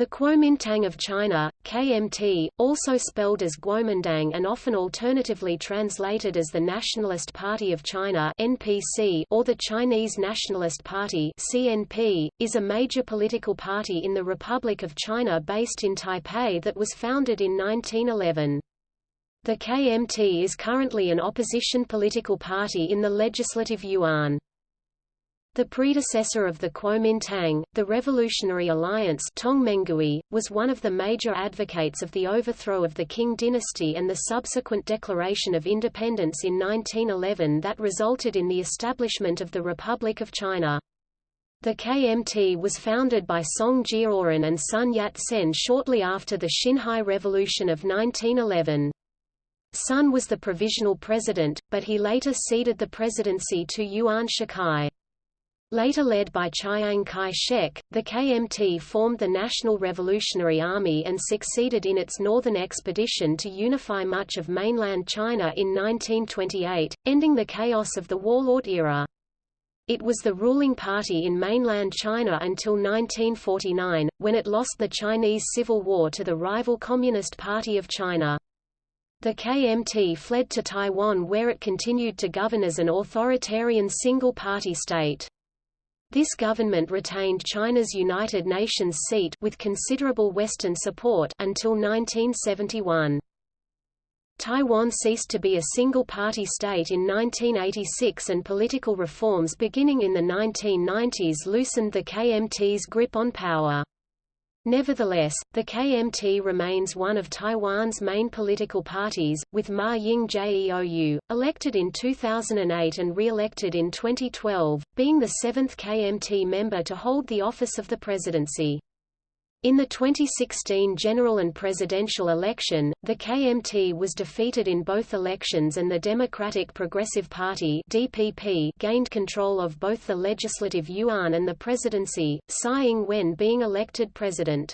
The Kuomintang of China, KMT, also spelled as Guomindang and often alternatively translated as the Nationalist Party of China (NPC) or the Chinese Nationalist Party (CNP), is a major political party in the Republic of China based in Taipei that was founded in 1911. The KMT is currently an opposition political party in the Legislative Yuan. The predecessor of the Kuomintang, the Revolutionary Alliance Tongmenghui, was one of the major advocates of the overthrow of the Qing dynasty and the subsequent declaration of independence in 1911 that resulted in the establishment of the Republic of China. The KMT was founded by Song Jiaoren and Sun Yat-sen shortly after the Xinhai Revolution of 1911. Sun was the provisional president, but he later ceded the presidency to Yuan Shikai. Later led by Chiang Kai-shek, the KMT formed the National Revolutionary Army and succeeded in its northern expedition to unify much of mainland China in 1928, ending the chaos of the warlord era. It was the ruling party in mainland China until 1949, when it lost the Chinese Civil War to the rival Communist Party of China. The KMT fled to Taiwan where it continued to govern as an authoritarian single-party state. This government retained China's United Nations seat with considerable Western support until 1971. Taiwan ceased to be a single-party state in 1986 and political reforms beginning in the 1990s loosened the KMT's grip on power. Nevertheless, the KMT remains one of Taiwan's main political parties, with Ma Ying-jeou, elected in 2008 and re-elected in 2012, being the seventh KMT member to hold the office of the presidency. In the 2016 general and presidential election, the KMT was defeated in both elections and the Democratic Progressive Party (DPP) gained control of both the legislative yuan and the presidency, Tsai Ing-wen being elected president.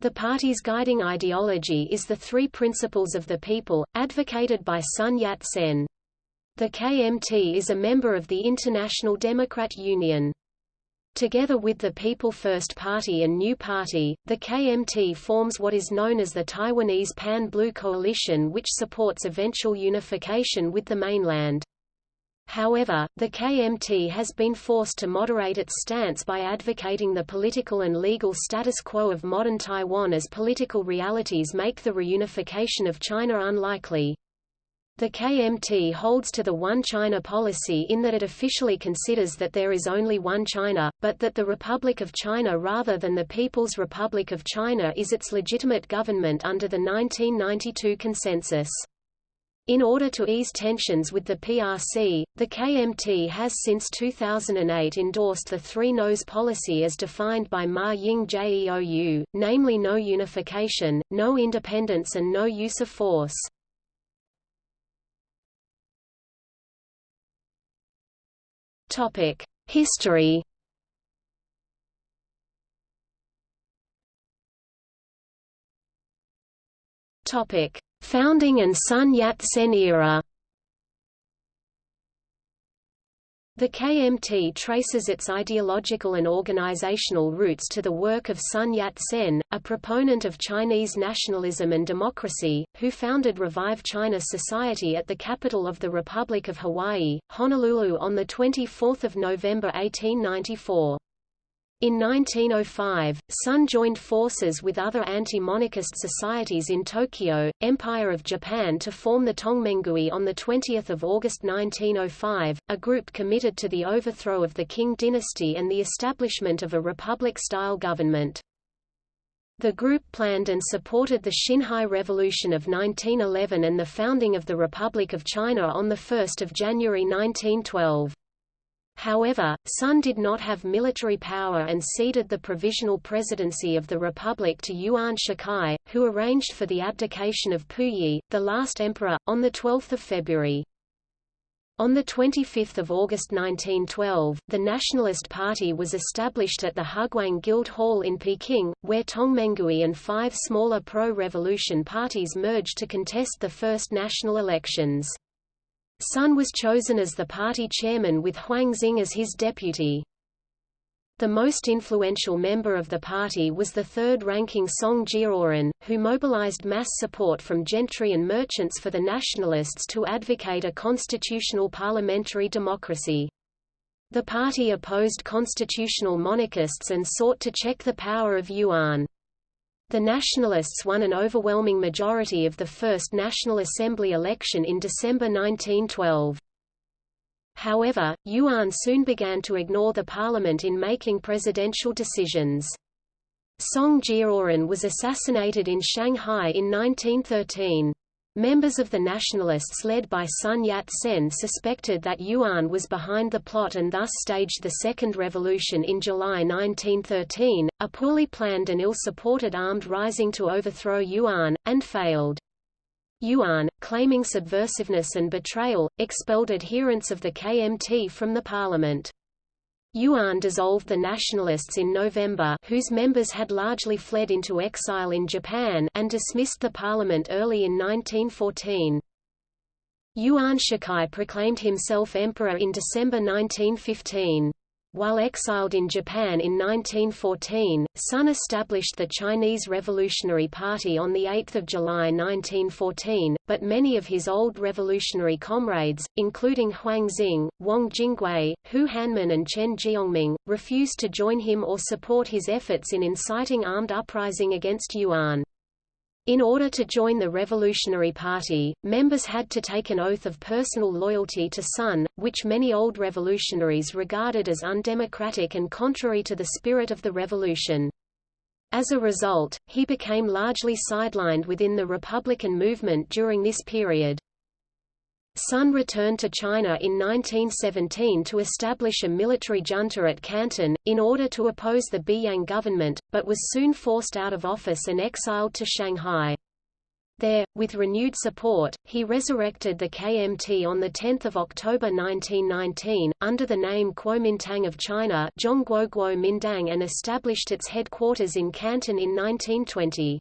The party's guiding ideology is the three principles of the people, advocated by Sun Yat-sen. The KMT is a member of the International Democrat Union. Together with the People First Party and New Party, the KMT forms what is known as the Taiwanese Pan-Blue Coalition which supports eventual unification with the mainland. However, the KMT has been forced to moderate its stance by advocating the political and legal status quo of modern Taiwan as political realities make the reunification of China unlikely. The KMT holds to the One China policy in that it officially considers that there is only one China, but that the Republic of China rather than the People's Republic of China is its legitimate government under the 1992 consensus. In order to ease tensions with the PRC, the KMT has since 2008 endorsed the Three No's policy as defined by Ma Ying-jeou, namely no unification, no independence and no use of force. Topic: History. Topic: Founding and Sun Yat-sen era. The KMT traces its ideological and organizational roots to the work of Sun Yat-sen, a proponent of Chinese nationalism and democracy, who founded Revive China Society at the capital of the Republic of Hawaii, Honolulu on 24 November 1894. In 1905, Sun joined forces with other anti-monarchist societies in Tokyo, Empire of Japan to form the Tongmenghui on 20 August 1905, a group committed to the overthrow of the Qing dynasty and the establishment of a republic-style government. The group planned and supported the Xinhai Revolution of 1911 and the founding of the Republic of China on 1 January 1912. However, Sun did not have military power and ceded the provisional presidency of the republic to Yuan Shikai, who arranged for the abdication of Puyi, the last emperor, on 12 February. On 25 August 1912, the Nationalist Party was established at the Huguang Guild Hall in Peking, where Tongmenghui and five smaller pro-revolution parties merged to contest the first national elections. Sun was chosen as the party chairman with Huang Xing as his deputy. The most influential member of the party was the third-ranking Song Jiaoren, who mobilized mass support from gentry and merchants for the nationalists to advocate a constitutional parliamentary democracy. The party opposed constitutional monarchists and sought to check the power of Yuan. The Nationalists won an overwhelming majority of the first National Assembly election in December 1912. However, Yuan soon began to ignore the parliament in making presidential decisions. Song Jiaoren was assassinated in Shanghai in 1913. Members of the nationalists led by Sun Yat-sen suspected that Yuan was behind the plot and thus staged the Second Revolution in July 1913, a poorly planned and ill-supported armed rising to overthrow Yuan, and failed. Yuan, claiming subversiveness and betrayal, expelled adherents of the KMT from the parliament. Yuan dissolved the Nationalists in November whose members had largely fled into exile in Japan and dismissed the parliament early in 1914. Yuan Shikai proclaimed himself emperor in December 1915. While exiled in Japan in 1914, Sun established the Chinese Revolutionary Party on 8 July 1914, but many of his old revolutionary comrades, including Huang Xing, Wang Jingwei, Hu Hanmin and Chen Jiongming, refused to join him or support his efforts in inciting armed uprising against Yuan. In order to join the Revolutionary Party, members had to take an oath of personal loyalty to Sun, which many old revolutionaries regarded as undemocratic and contrary to the spirit of the revolution. As a result, he became largely sidelined within the Republican movement during this period. Sun returned to China in 1917 to establish a military junta at Canton, in order to oppose the Beiyang government, but was soon forced out of office and exiled to Shanghai. There, with renewed support, he resurrected the KMT on 10 October 1919, under the name Kuomintang of China and established its headquarters in Canton in 1920.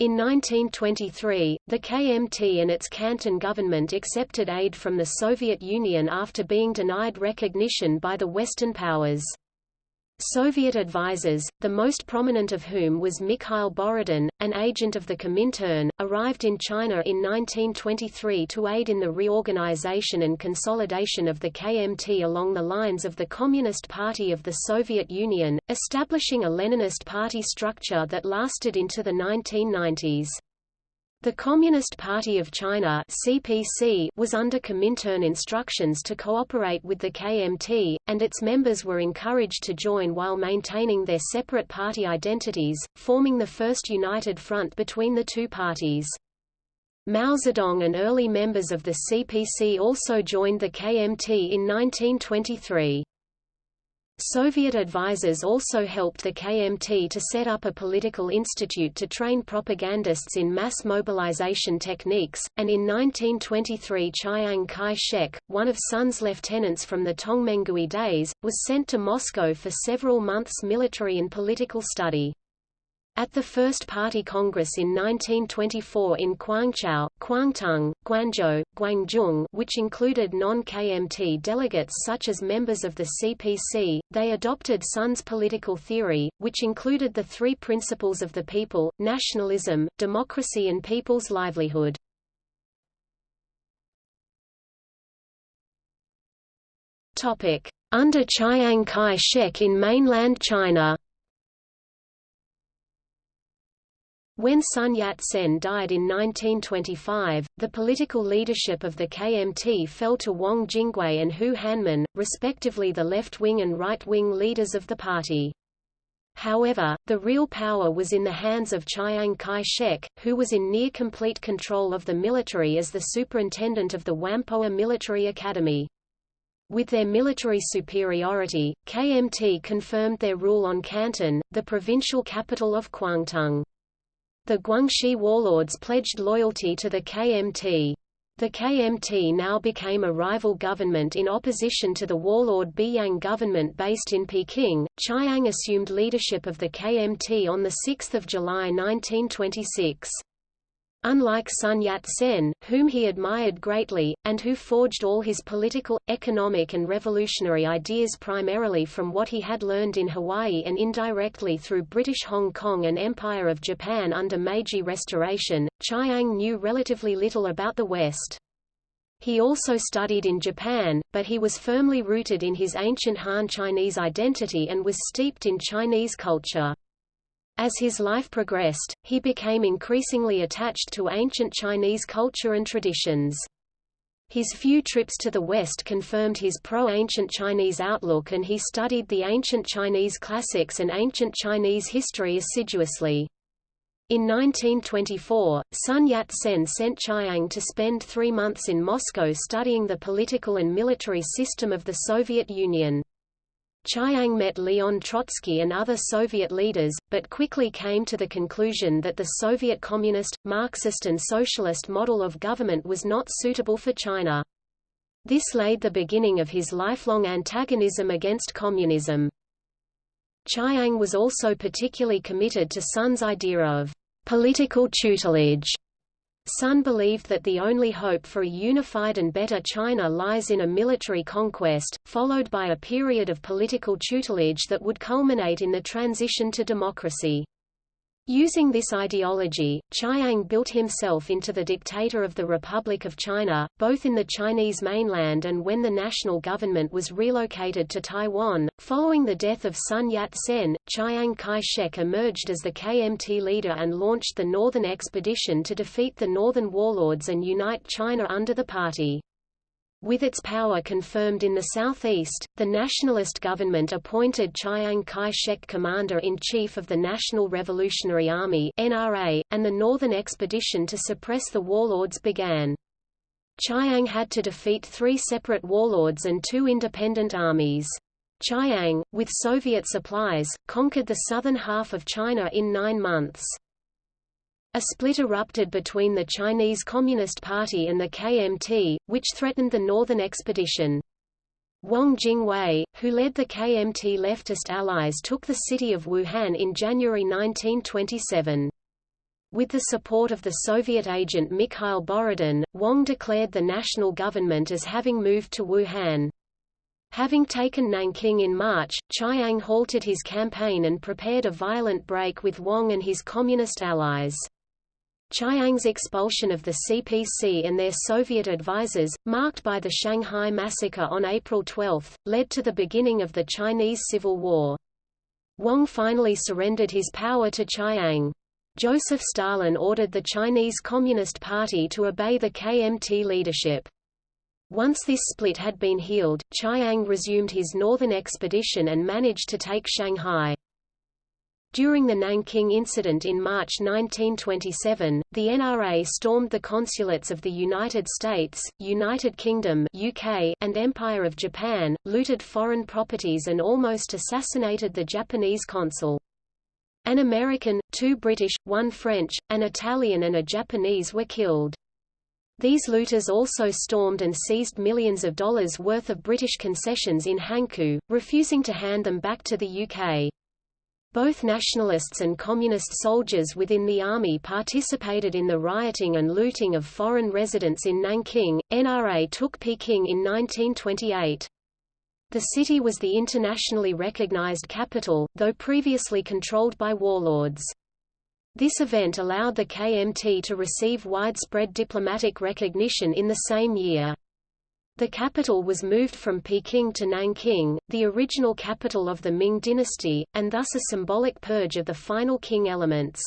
In 1923, the KMT and its Canton government accepted aid from the Soviet Union after being denied recognition by the Western powers. Soviet advisers, the most prominent of whom was Mikhail Borodin, an agent of the Comintern, arrived in China in 1923 to aid in the reorganization and consolidation of the KMT along the lines of the Communist Party of the Soviet Union, establishing a Leninist party structure that lasted into the 1990s. The Communist Party of China (CPC) was under Comintern instructions to cooperate with the KMT, and its members were encouraged to join while maintaining their separate party identities, forming the first united front between the two parties. Mao Zedong and early members of the CPC also joined the KMT in 1923. Soviet advisers also helped the KMT to set up a political institute to train propagandists in mass mobilization techniques, and in 1923 Chiang Kai-shek, one of Sun's lieutenants from the Tongmenghui days, was sent to Moscow for several months military and political study. At the First Party Congress in 1924 in Guangzhou, Guangdong, Guangzhou, Guangzhou which included non-KMT delegates such as members of the CPC, they adopted Sun's political theory, which included the three principles of the people, nationalism, democracy and people's livelihood. Under Chiang Kai-shek in mainland China When Sun Yat-sen died in 1925, the political leadership of the KMT fell to Wang Jingwei and Hu Hanmin, respectively the left-wing and right-wing leaders of the party. However, the real power was in the hands of Chiang Kai-shek, who was in near-complete control of the military as the superintendent of the Whampoa Military Academy. With their military superiority, KMT confirmed their rule on Canton, the provincial capital of Kwangtung. The Guangxi warlords pledged loyalty to the KMT. The KMT now became a rival government in opposition to the warlord Beiyang government based in Peking. Chiang assumed leadership of the KMT on 6 July 1926. Unlike Sun Yat-sen, whom he admired greatly, and who forged all his political, economic and revolutionary ideas primarily from what he had learned in Hawaii and indirectly through British Hong Kong and Empire of Japan under Meiji Restoration, Chiang knew relatively little about the West. He also studied in Japan, but he was firmly rooted in his ancient Han Chinese identity and was steeped in Chinese culture. As his life progressed, he became increasingly attached to ancient Chinese culture and traditions. His few trips to the West confirmed his pro-ancient Chinese outlook and he studied the ancient Chinese classics and ancient Chinese history assiduously. In 1924, Sun Yat-sen sent Chiang to spend three months in Moscow studying the political and military system of the Soviet Union. Chiang met Leon Trotsky and other Soviet leaders, but quickly came to the conclusion that the Soviet communist, Marxist and socialist model of government was not suitable for China. This laid the beginning of his lifelong antagonism against communism. Chiang was also particularly committed to Sun's idea of political tutelage Sun believed that the only hope for a unified and better China lies in a military conquest, followed by a period of political tutelage that would culminate in the transition to democracy. Using this ideology, Chiang built himself into the dictator of the Republic of China, both in the Chinese mainland and when the national government was relocated to Taiwan. Following the death of Sun Yat-sen, Chiang Kai-shek emerged as the KMT leader and launched the Northern Expedition to defeat the Northern warlords and unite China under the party. With its power confirmed in the southeast, the nationalist government appointed Chiang Kai-shek commander-in-chief of the National Revolutionary Army (NRA), and the Northern Expedition to suppress the warlords began. Chiang had to defeat three separate warlords and two independent armies. Chiang, with Soviet supplies, conquered the southern half of China in nine months. A split erupted between the Chinese Communist Party and the KMT, which threatened the Northern Expedition. Wang Jingwei, who led the KMT leftist allies took the city of Wuhan in January 1927. With the support of the Soviet agent Mikhail Borodin, Wang declared the national government as having moved to Wuhan. Having taken Nanking in March, Chiang halted his campaign and prepared a violent break with Wang and his communist allies. Chiang's expulsion of the CPC and their Soviet advisers, marked by the Shanghai massacre on April 12, led to the beginning of the Chinese Civil War. Wang finally surrendered his power to Chiang. Joseph Stalin ordered the Chinese Communist Party to obey the KMT leadership. Once this split had been healed, Chiang resumed his northern expedition and managed to take Shanghai. During the Nanking incident in March 1927, the NRA stormed the consulates of the United States, United Kingdom UK, and Empire of Japan, looted foreign properties and almost assassinated the Japanese consul. An American, two British, one French, an Italian and a Japanese were killed. These looters also stormed and seized millions of dollars worth of British concessions in Hankou, refusing to hand them back to the UK. Both nationalists and communist soldiers within the army participated in the rioting and looting of foreign residents in Nanking. NRA took Peking in 1928. The city was the internationally recognized capital, though previously controlled by warlords. This event allowed the KMT to receive widespread diplomatic recognition in the same year. The capital was moved from Peking to Nanking, the original capital of the Ming dynasty, and thus a symbolic purge of the final Qing elements.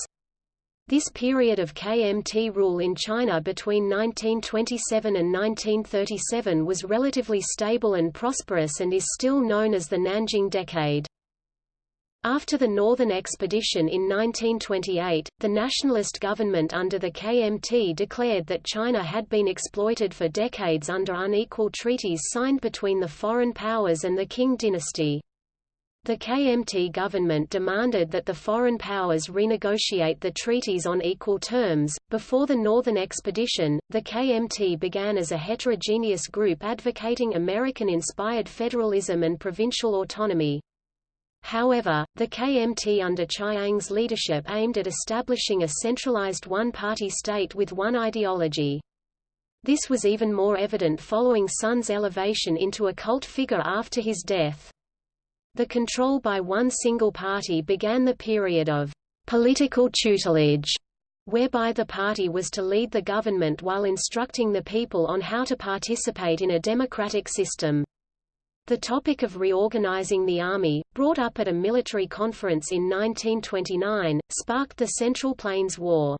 This period of KMT rule in China between 1927 and 1937 was relatively stable and prosperous and is still known as the Nanjing Decade. After the Northern Expedition in 1928, the nationalist government under the KMT declared that China had been exploited for decades under unequal treaties signed between the foreign powers and the Qing dynasty. The KMT government demanded that the foreign powers renegotiate the treaties on equal terms. Before the Northern Expedition, the KMT began as a heterogeneous group advocating American inspired federalism and provincial autonomy. However, the KMT under Chiang's leadership aimed at establishing a centralized one-party state with one ideology. This was even more evident following Sun's elevation into a cult figure after his death. The control by one single party began the period of political tutelage, whereby the party was to lead the government while instructing the people on how to participate in a democratic system. The topic of reorganizing the army, brought up at a military conference in 1929, sparked the Central Plains War.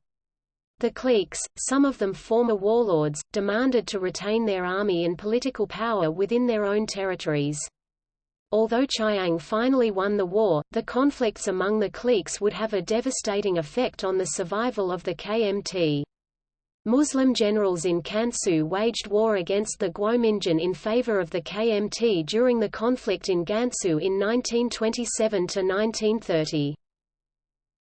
The cliques, some of them former warlords, demanded to retain their army and political power within their own territories. Although Chiang finally won the war, the conflicts among the cliques would have a devastating effect on the survival of the KMT. Muslim generals in Kansu waged war against the Guominjun in favor of the KMT during the conflict in Gansu in 1927–1930.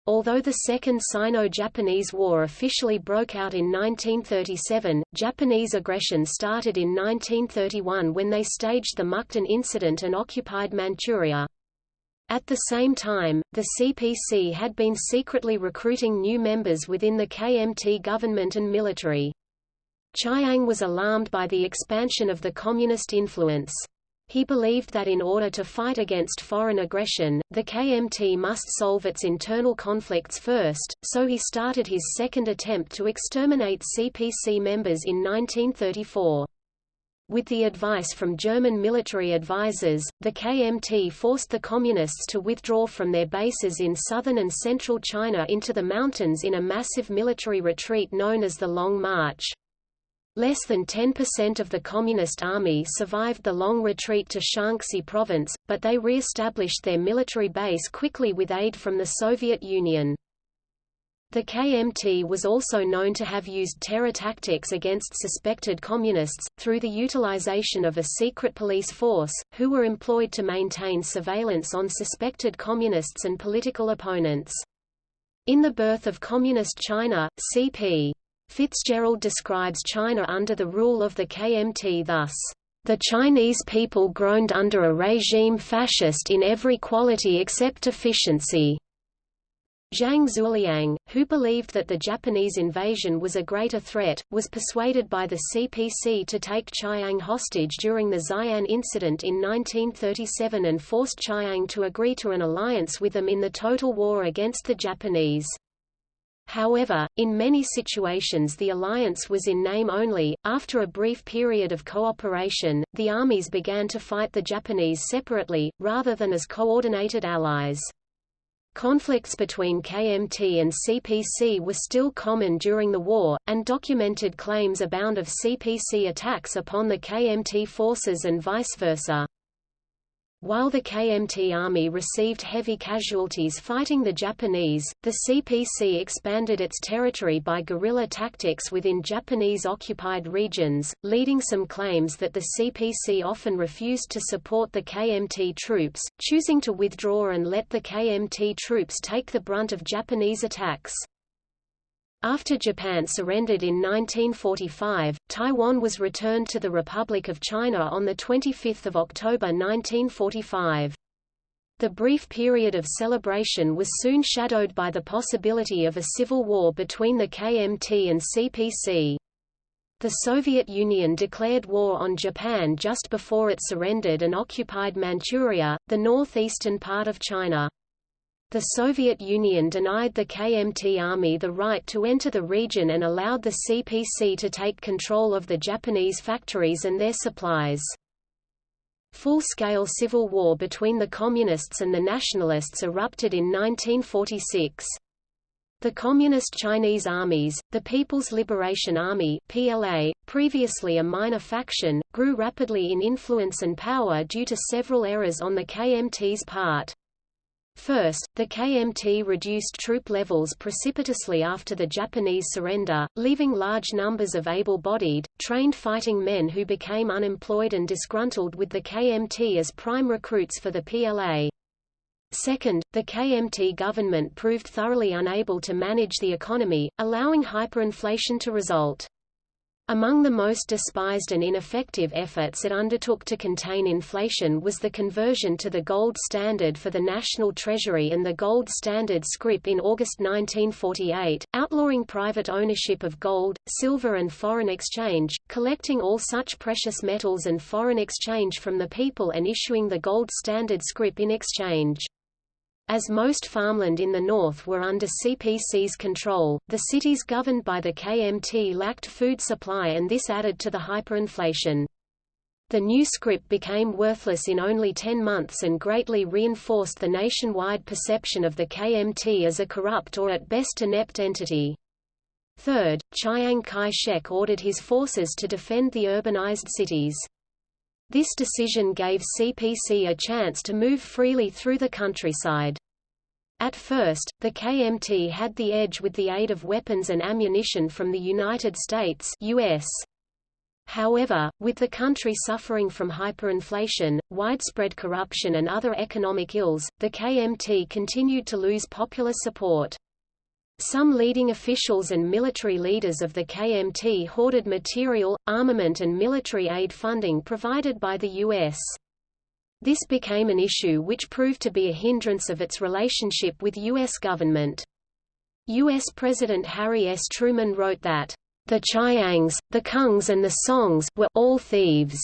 Although the Second Sino-Japanese War officially broke out in 1937, Japanese aggression started in 1931 when they staged the Mukden Incident and occupied Manchuria. At the same time, the CPC had been secretly recruiting new members within the KMT government and military. Chiang was alarmed by the expansion of the communist influence. He believed that in order to fight against foreign aggression, the KMT must solve its internal conflicts first, so he started his second attempt to exterminate CPC members in 1934. With the advice from German military advisers, the KMT forced the Communists to withdraw from their bases in southern and central China into the mountains in a massive military retreat known as the Long March. Less than 10% of the Communist army survived the long retreat to Shaanxi province, but they re-established their military base quickly with aid from the Soviet Union. The KMT was also known to have used terror tactics against suspected communists, through the utilization of a secret police force, who were employed to maintain surveillance on suspected communists and political opponents. In The Birth of Communist China, C.P. Fitzgerald describes China under the rule of the KMT thus, "...the Chinese people groaned under a regime fascist in every quality except efficiency." Zhang Xueliang, who believed that the Japanese invasion was a greater threat, was persuaded by the CPC to take Chiang hostage during the Xi'an incident in 1937 and forced Chiang to agree to an alliance with them in the total war against the Japanese. However, in many situations the alliance was in name only. After a brief period of cooperation, the armies began to fight the Japanese separately, rather than as coordinated allies. Conflicts between KMT and CPC were still common during the war, and documented claims abound of CPC attacks upon the KMT forces and vice versa. While the KMT army received heavy casualties fighting the Japanese, the CPC expanded its territory by guerrilla tactics within Japanese-occupied regions, leading some claims that the CPC often refused to support the KMT troops, choosing to withdraw and let the KMT troops take the brunt of Japanese attacks. After Japan surrendered in 1945, Taiwan was returned to the Republic of China on 25 October 1945. The brief period of celebration was soon shadowed by the possibility of a civil war between the KMT and CPC. The Soviet Union declared war on Japan just before it surrendered and occupied Manchuria, the northeastern part of China. The Soviet Union denied the KMT army the right to enter the region and allowed the CPC to take control of the Japanese factories and their supplies. Full-scale civil war between the Communists and the Nationalists erupted in 1946. The Communist Chinese armies, the People's Liberation Army PLA, previously a minor faction, grew rapidly in influence and power due to several errors on the KMT's part. First, the KMT reduced troop levels precipitously after the Japanese surrender, leaving large numbers of able-bodied, trained fighting men who became unemployed and disgruntled with the KMT as prime recruits for the PLA. Second, the KMT government proved thoroughly unable to manage the economy, allowing hyperinflation to result. Among the most despised and ineffective efforts it undertook to contain inflation was the conversion to the gold standard for the national treasury and the gold standard scrip in August 1948, outlawing private ownership of gold, silver and foreign exchange, collecting all such precious metals and foreign exchange from the people and issuing the gold standard scrip in exchange. As most farmland in the north were under CPC's control, the cities governed by the KMT lacked food supply and this added to the hyperinflation. The new scrip became worthless in only 10 months and greatly reinforced the nationwide perception of the KMT as a corrupt or at best inept entity. Third, Chiang Kai-shek ordered his forces to defend the urbanized cities. This decision gave CPC a chance to move freely through the countryside. At first, the KMT had the edge with the aid of weapons and ammunition from the United States US. However, with the country suffering from hyperinflation, widespread corruption and other economic ills, the KMT continued to lose popular support. Some leading officials and military leaders of the KMT hoarded material, armament and military aid funding provided by the U.S. This became an issue which proved to be a hindrance of its relationship with U.S. government. U.S. President Harry S. Truman wrote that, "...the Chiangs, the Kungs and the Songs, were all thieves."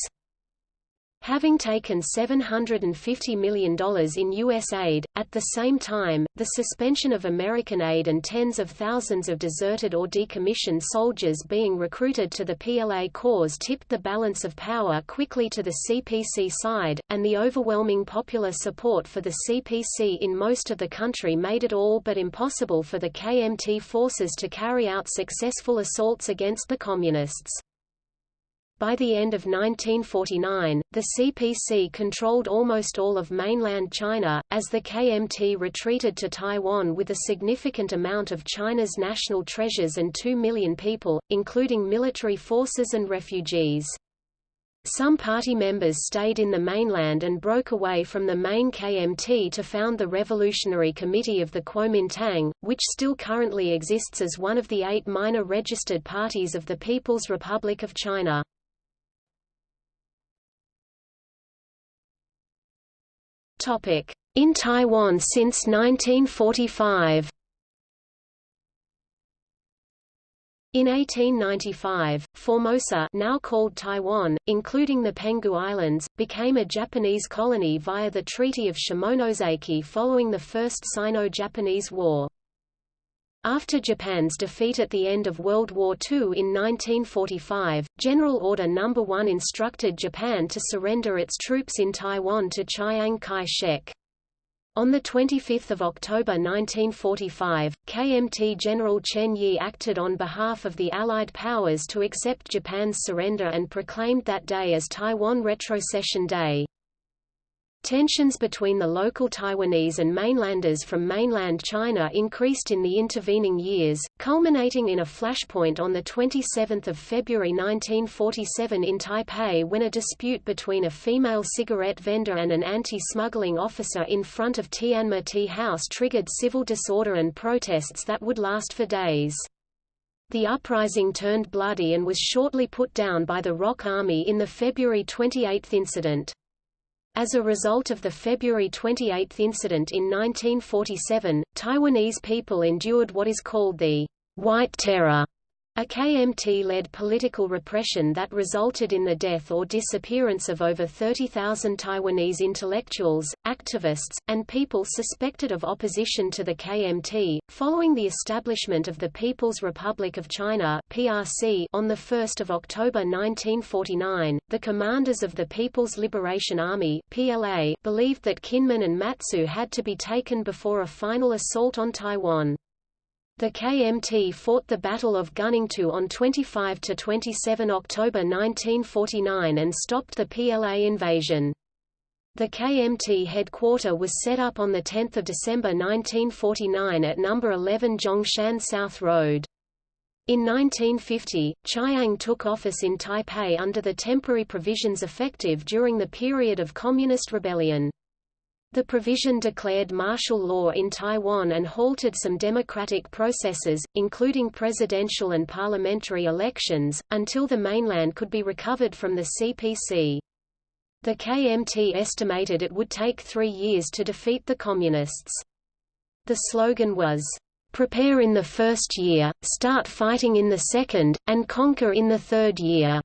Having taken $750 million in U.S. aid, at the same time, the suspension of American aid and tens of thousands of deserted or decommissioned soldiers being recruited to the PLA cause tipped the balance of power quickly to the CPC side, and the overwhelming popular support for the CPC in most of the country made it all but impossible for the KMT forces to carry out successful assaults against the Communists. By the end of 1949, the CPC controlled almost all of mainland China, as the KMT retreated to Taiwan with a significant amount of China's national treasures and 2 million people, including military forces and refugees. Some party members stayed in the mainland and broke away from the main KMT to found the Revolutionary Committee of the Kuomintang, which still currently exists as one of the eight minor registered parties of the People's Republic of China. In Taiwan since 1945 In 1895, Formosa now called Taiwan, including the Penghu Islands, became a Japanese colony via the Treaty of Shimonoseki following the First Sino-Japanese War. After Japan's defeat at the end of World War II in 1945, General Order No. 1 instructed Japan to surrender its troops in Taiwan to Chiang Kai-shek. On 25 October 1945, KMT General Chen Yi acted on behalf of the Allied powers to accept Japan's surrender and proclaimed that day as Taiwan Retrocession Day. Tensions between the local Taiwanese and mainlanders from mainland China increased in the intervening years, culminating in a flashpoint on 27 February 1947 in Taipei when a dispute between a female cigarette vendor and an anti-smuggling officer in front of Tianma Tea House triggered civil disorder and protests that would last for days. The uprising turned bloody and was shortly put down by the ROC Army in the February 28 incident. As a result of the February 28 incident in 1947, Taiwanese people endured what is called the White Terror, a KMT-led political repression that resulted in the death or disappearance of over 30,000 Taiwanese intellectuals, activists, and people suspected of opposition to the KMT. Following the establishment of the People's Republic of China (PRC) on the 1st of October 1949, the commanders of the People's Liberation Army (PLA) believed that Kinmen and Matsu had to be taken before a final assault on Taiwan. The KMT fought the Battle of Guningtou on 25–27 October 1949 and stopped the PLA invasion. The KMT headquarter was set up on 10 December 1949 at No. 11 Zhongshan South Road. In 1950, Chiang took office in Taipei under the temporary provisions effective during the period of Communist rebellion. The provision declared martial law in Taiwan and halted some democratic processes, including presidential and parliamentary elections, until the mainland could be recovered from the CPC. The KMT estimated it would take three years to defeat the Communists. The slogan was, "'Prepare in the first year, start fighting in the second, and conquer in the third year."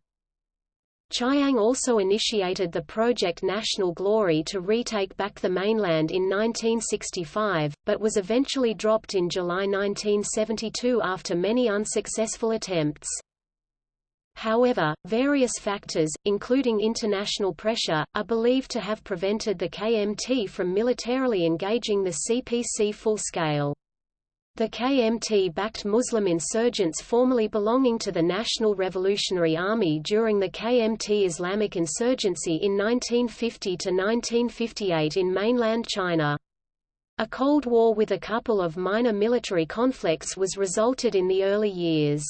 Chiang also initiated the Project National Glory to retake back the mainland in 1965, but was eventually dropped in July 1972 after many unsuccessful attempts. However, various factors, including international pressure, are believed to have prevented the KMT from militarily engaging the CPC full-scale. The KMT backed Muslim insurgents formerly belonging to the National Revolutionary Army during the KMT Islamic insurgency in 1950–1958 in mainland China. A Cold War with a couple of minor military conflicts was resulted in the early years.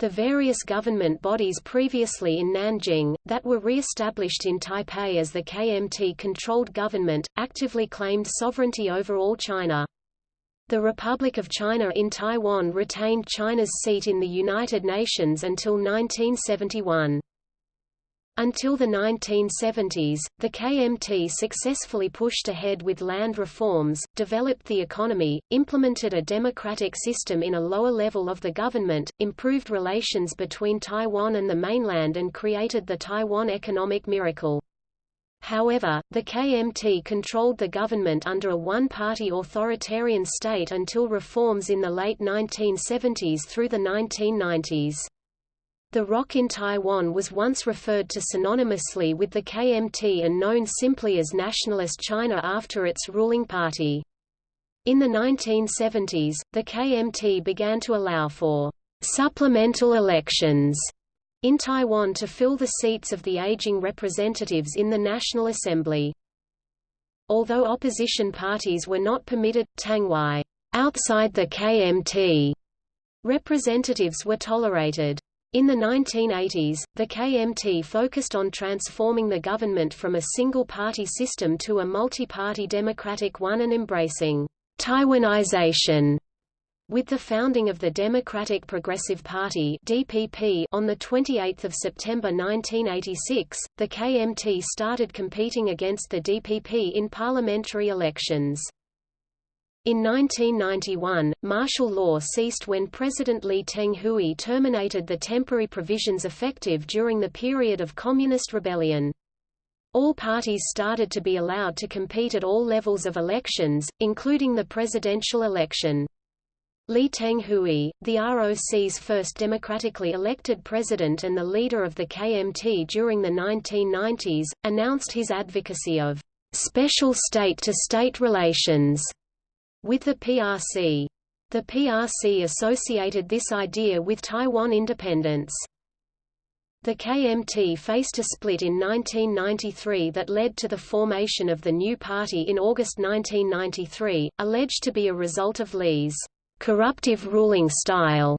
The various government bodies previously in Nanjing, that were re-established in Taipei as the KMT-controlled government, actively claimed sovereignty over all China. The Republic of China in Taiwan retained China's seat in the United Nations until 1971. Until the 1970s, the KMT successfully pushed ahead with land reforms, developed the economy, implemented a democratic system in a lower level of the government, improved relations between Taiwan and the mainland and created the Taiwan economic miracle. However, the KMT controlled the government under a one-party authoritarian state until reforms in the late 1970s through the 1990s. The ROC in Taiwan was once referred to synonymously with the KMT and known simply as Nationalist China after its ruling party. In the 1970s, the KMT began to allow for supplemental elections in Taiwan to fill the seats of the aging representatives in the National Assembly. Although opposition parties were not permitted, Tangwai outside the KMT representatives were tolerated. In the 1980s, the KMT focused on transforming the government from a single-party system to a multi-party democratic one and embracing Taiwanization with the founding of the Democratic Progressive Party (DPP) on the 28th of September 1986, the KMT started competing against the DPP in parliamentary elections. In 1991, martial law ceased when President Lee Teng-hui terminated the temporary provisions effective during the period of communist rebellion. All parties started to be allowed to compete at all levels of elections, including the presidential election. Lee Teng-hui, the ROC's first democratically elected president and the leader of the KMT during the 1990s, announced his advocacy of special state-to-state -state relations with the PRC. The PRC associated this idea with Taiwan independence. The KMT faced a split in 1993 that led to the formation of the new party in August 1993, alleged to be a result of Lee's corruptive ruling style.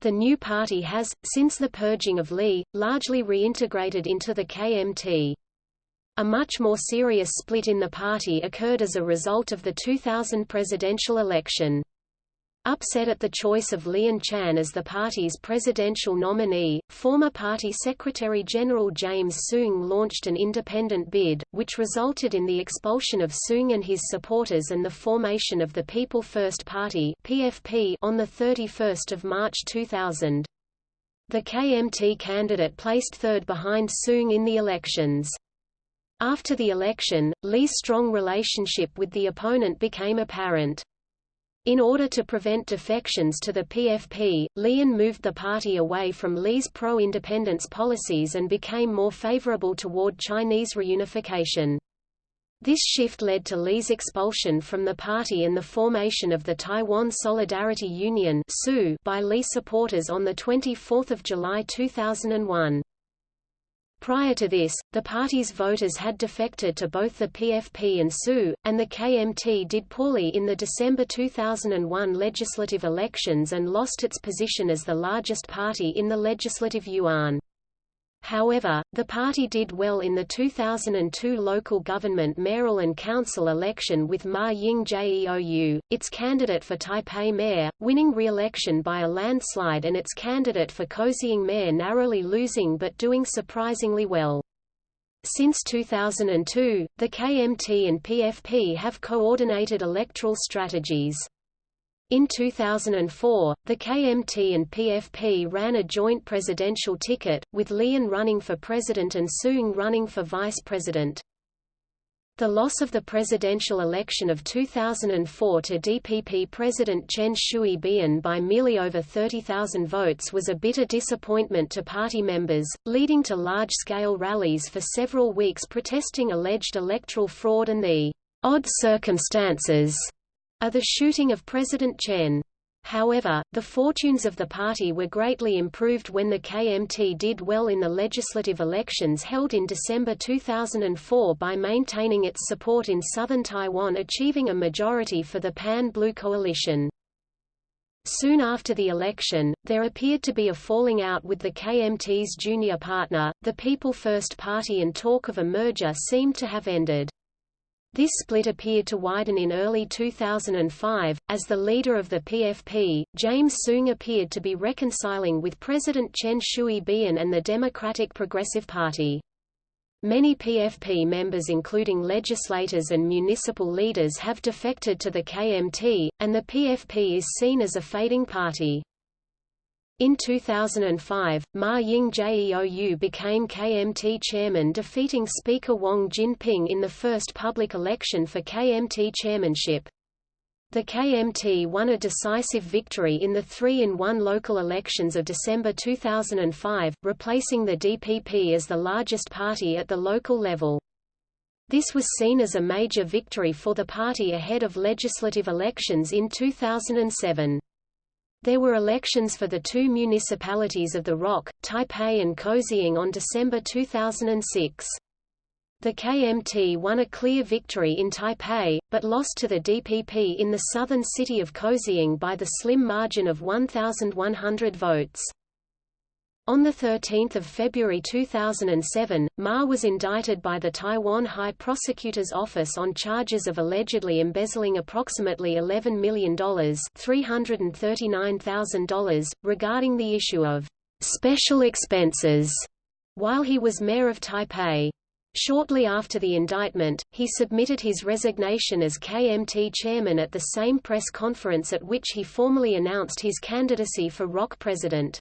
The new party has, since the purging of Lee, largely reintegrated into the KMT. A much more serious split in the party occurred as a result of the 2000 presidential election. Upset at the choice of Lien Chan as the party's presidential nominee, former party Secretary-General James Soong launched an independent bid, which resulted in the expulsion of Soong and his supporters and the formation of the People First Party (PFP) on the 31st of March 2000. The KMT candidate placed third behind Soong in the elections. After the election, Lee's strong relationship with the opponent became apparent. In order to prevent defections to the PFP, Lien moved the party away from Lee's pro-independence policies and became more favorable toward Chinese reunification. This shift led to Lee's expulsion from the party and the formation of the Taiwan Solidarity Union by Lee supporters on 24 July 2001. Prior to this, the party's voters had defected to both the PFP and SU, and the KMT did poorly in the December 2001 legislative elections and lost its position as the largest party in the legislative yuan. However, the party did well in the 2002 local government mayoral and council election with Ma Ying-jeou, its candidate for Taipei mayor, winning re-election by a landslide and its candidate for Kaohsiung mayor narrowly losing but doing surprisingly well. Since 2002, the KMT and PFP have coordinated electoral strategies. In 2004, the KMT and PFP ran a joint presidential ticket, with Lien running for president and Soong running for vice president. The loss of the presidential election of 2004 to DPP President Chen Shui-bian by merely over 30,000 votes was a bitter disappointment to party members, leading to large-scale rallies for several weeks protesting alleged electoral fraud and the odd circumstances of the shooting of President Chen. However, the fortunes of the party were greatly improved when the KMT did well in the legislative elections held in December 2004 by maintaining its support in southern Taiwan achieving a majority for the Pan-Blue Coalition. Soon after the election, there appeared to be a falling out with the KMT's junior partner, the People First Party and talk of a merger seemed to have ended. This split appeared to widen in early 2005, as the leader of the PFP, James Soong appeared to be reconciling with President Chen Shui-bian and the Democratic Progressive Party. Many PFP members including legislators and municipal leaders have defected to the KMT, and the PFP is seen as a fading party. In 2005, Ma Ying-jeou became KMT chairman defeating Speaker Wang Jinping in the first public election for KMT chairmanship. The KMT won a decisive victory in the 3-in-1 local elections of December 2005, replacing the DPP as the largest party at the local level. This was seen as a major victory for the party ahead of legislative elections in 2007. There were elections for the two municipalities of the Rock, Taipei and Kaohsiung on December 2006. The KMT won a clear victory in Taipei, but lost to the DPP in the southern city of Kaohsiung by the slim margin of 1,100 votes. On 13 February 2007, Ma was indicted by the Taiwan High Prosecutor's Office on charges of allegedly embezzling approximately $11 million $339,000, regarding the issue of «special expenses» while he was mayor of Taipei. Shortly after the indictment, he submitted his resignation as KMT chairman at the same press conference at which he formally announced his candidacy for ROC president.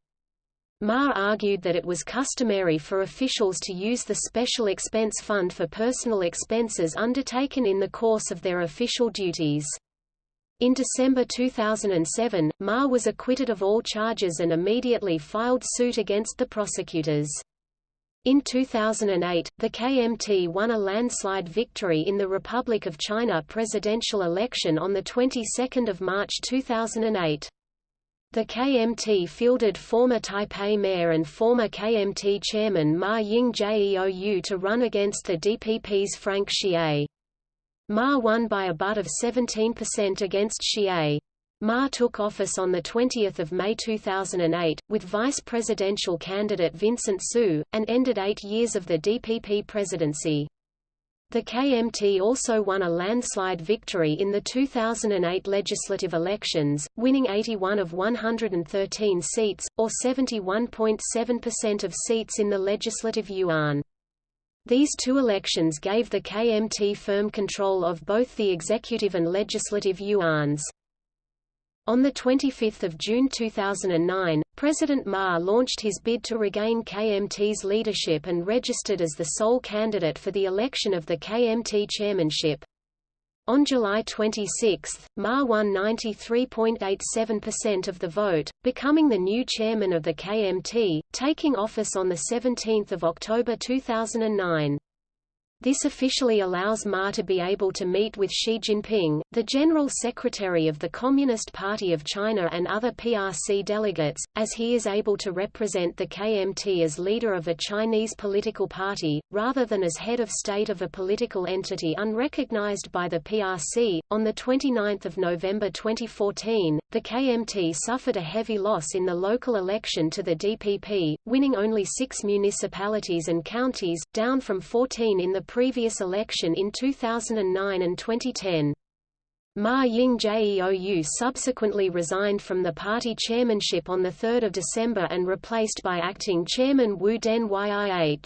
Ma argued that it was customary for officials to use the Special Expense Fund for personal expenses undertaken in the course of their official duties. In December 2007, Ma was acquitted of all charges and immediately filed suit against the prosecutors. In 2008, the KMT won a landslide victory in the Republic of China presidential election on the 22nd of March 2008. The KMT fielded former Taipei mayor and former KMT chairman Ma Ying-jeou to run against the DPP's Frank Hsieh. Ma won by a butt of 17% against Hsieh. Ma took office on 20 May 2008, with vice presidential candidate Vincent Siew, and ended eight years of the DPP presidency. The KMT also won a landslide victory in the 2008 legislative elections, winning 81 of 113 seats, or 71.7% of seats in the legislative yuan. These two elections gave the KMT firm control of both the executive and legislative yuans. On 25 June 2009, President Ma launched his bid to regain KMT's leadership and registered as the sole candidate for the election of the KMT chairmanship. On July 26, Ma won 93.87% of the vote, becoming the new chairman of the KMT, taking office on 17 October 2009. This officially allows Ma to be able to meet with Xi Jinping, the General Secretary of the Communist Party of China and other PRC delegates, as he is able to represent the KMT as leader of a Chinese political party, rather than as head of state of a political entity unrecognized by the PRC. On 29 November 2014, the KMT suffered a heavy loss in the local election to the DPP, winning only six municipalities and counties, down from 14 in the previous election in 2009 and 2010. Ma Ying-jeou subsequently resigned from the party chairmanship on 3 December and replaced by acting chairman Wu Den Yih.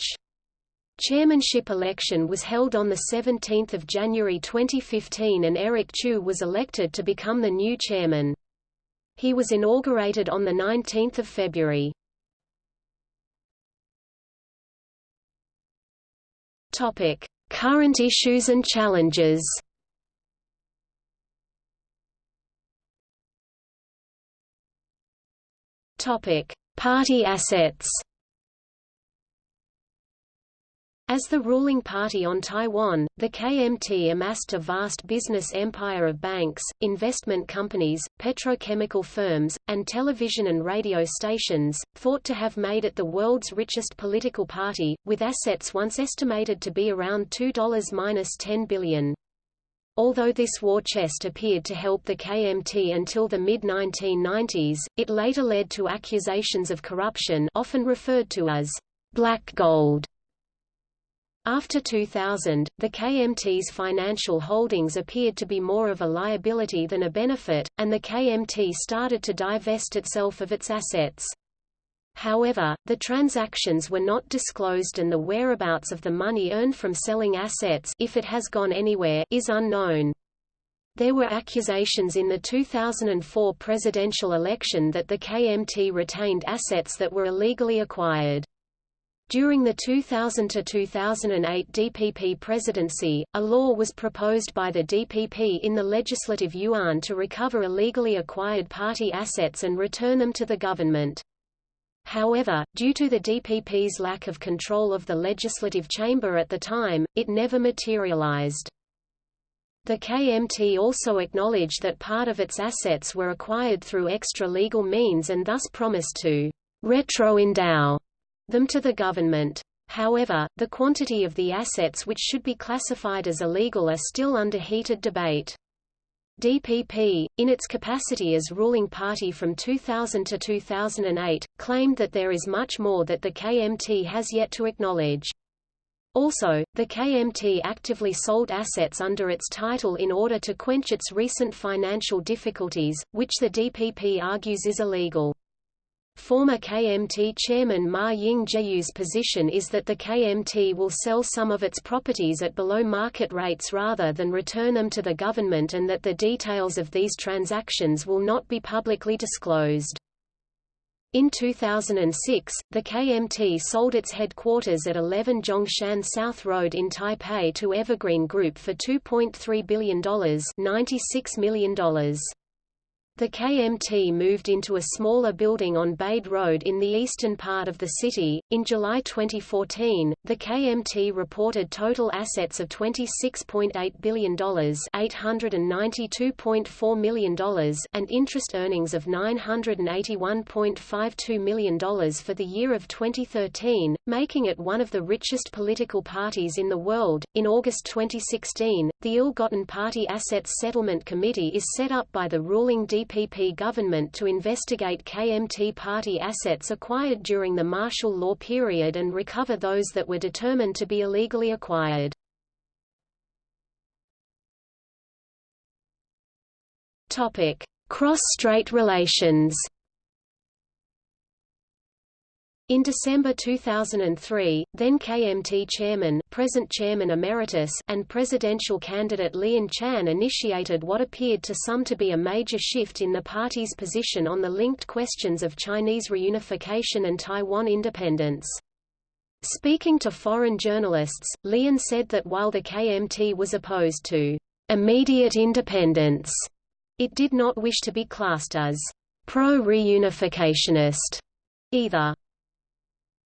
Chairmanship election was held on 17 January 2015 and Eric Chu was elected to become the new chairman. He was inaugurated on 19 February. Topic: Current issues and challenges. Topic: Party assets. As the ruling party on Taiwan, the KMT amassed a vast business empire of banks, investment companies, petrochemical firms, and television and radio stations, thought to have made it the world's richest political party, with assets once estimated to be around $2-10 billion. Although this war chest appeared to help the KMT until the mid-1990s, it later led to accusations of corruption often referred to as black gold after 2000, the KMT's financial holdings appeared to be more of a liability than a benefit, and the KMT started to divest itself of its assets. However, the transactions were not disclosed and the whereabouts of the money earned from selling assets if it has gone anywhere is unknown. There were accusations in the 2004 presidential election that the KMT retained assets that were illegally acquired. During the 2000–2008 DPP presidency, a law was proposed by the DPP in the Legislative Yuan to recover illegally acquired party assets and return them to the government. However, due to the DPP's lack of control of the legislative chamber at the time, it never materialized. The KMT also acknowledged that part of its assets were acquired through extra-legal means and thus promised to retro-endow them to the government. However, the quantity of the assets which should be classified as illegal are still under heated debate. DPP, in its capacity as ruling party from 2000 to 2008, claimed that there is much more that the KMT has yet to acknowledge. Also, the KMT actively sold assets under its title in order to quench its recent financial difficulties, which the DPP argues is illegal. Former KMT chairman Ma Ying-jeou's position is that the KMT will sell some of its properties at below market rates rather than return them to the government and that the details of these transactions will not be publicly disclosed. In 2006, the KMT sold its headquarters at 11 Zhongshan South Road in Taipei to Evergreen Group for $2.3 billion $96 million. The KMT moved into a smaller building on Bade Road in the eastern part of the city. In July 2014, the KMT reported total assets of $26.8 billion, $892.4 million, and interest earnings of $981.52 million for the year of 2013, making it one of the richest political parties in the world. In August 2016, the Ill-Gotten Party Assets Settlement Committee is set up by the ruling DP DPP government to investigate KMT party assets acquired during the martial law period and recover those that were determined to be illegally acquired. Cross-strait relations in December 2003, then KMT chairman, present chairman emeritus, and presidential candidate Lien Chan initiated what appeared to some to be a major shift in the party's position on the linked questions of Chinese reunification and Taiwan independence. Speaking to foreign journalists, Lien said that while the KMT was opposed to immediate independence, it did not wish to be classed as pro-reunificationist either.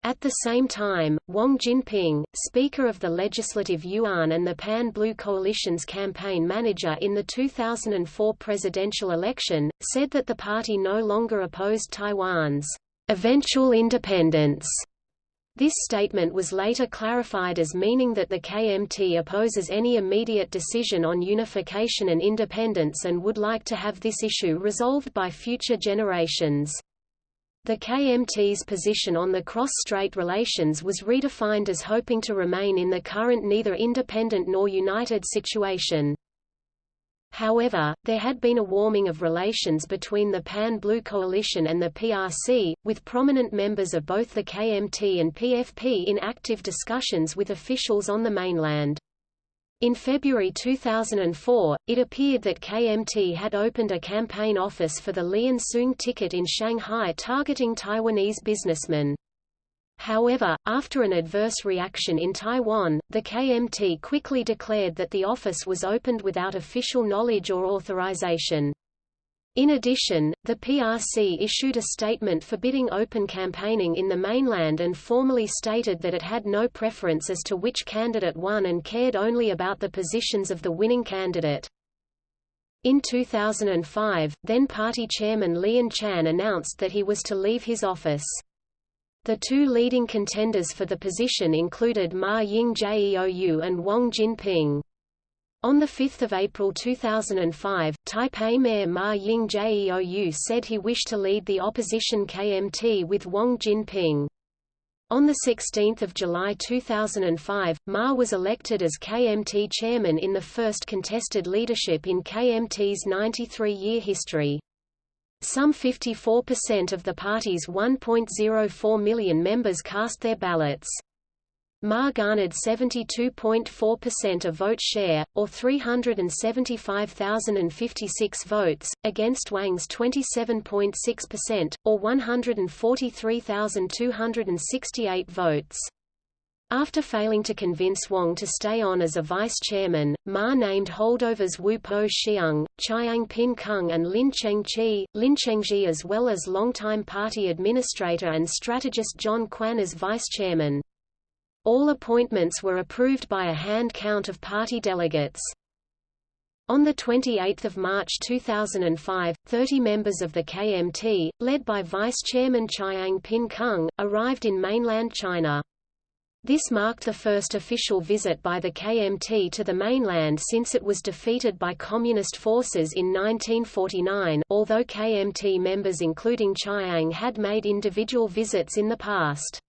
At the same time, Wang Jinping, Speaker of the Legislative Yuan and the Pan-Blue Coalition's campaign manager in the 2004 presidential election, said that the party no longer opposed Taiwan's eventual independence. This statement was later clarified as meaning that the KMT opposes any immediate decision on unification and independence and would like to have this issue resolved by future generations. The KMT's position on the cross-strait relations was redefined as hoping to remain in the current neither independent nor united situation. However, there had been a warming of relations between the Pan-Blue Coalition and the PRC, with prominent members of both the KMT and PFP in active discussions with officials on the mainland. In February 2004, it appeared that KMT had opened a campaign office for the Lien Soong ticket in Shanghai targeting Taiwanese businessmen. However, after an adverse reaction in Taiwan, the KMT quickly declared that the office was opened without official knowledge or authorization. In addition, the PRC issued a statement forbidding open campaigning in the mainland and formally stated that it had no preference as to which candidate won and cared only about the positions of the winning candidate. In 2005, then-party chairman Lien Chan announced that he was to leave his office. The two leading contenders for the position included Ma Ying-jeou and Wang Jinping. On 5 April 2005, Taipei Mayor Ma Ying-jeou said he wished to lead the opposition KMT with Wang Jinping. On 16 July 2005, Ma was elected as KMT chairman in the first contested leadership in KMT's 93-year history. Some 54% of the party's 1.04 million members cast their ballots. Ma garnered 72.4% of vote share, or 375,056 votes, against Wang's 27.6%, or 143,268 votes. After failing to convince Wang to stay on as a vice-chairman, Ma named holdovers Wu Po Xiang, Chiang Pin Kung and Lin Chengqi, Lin Chengji as well as longtime party administrator and strategist John Kuan as vice-chairman. All appointments were approved by a hand count of party delegates. On 28 March 2005, 30 members of the KMT, led by Vice-Chairman Chiang Ping-kung, arrived in mainland China. This marked the first official visit by the KMT to the mainland since it was defeated by Communist forces in 1949, although KMT members including Chiang had made individual visits in the past.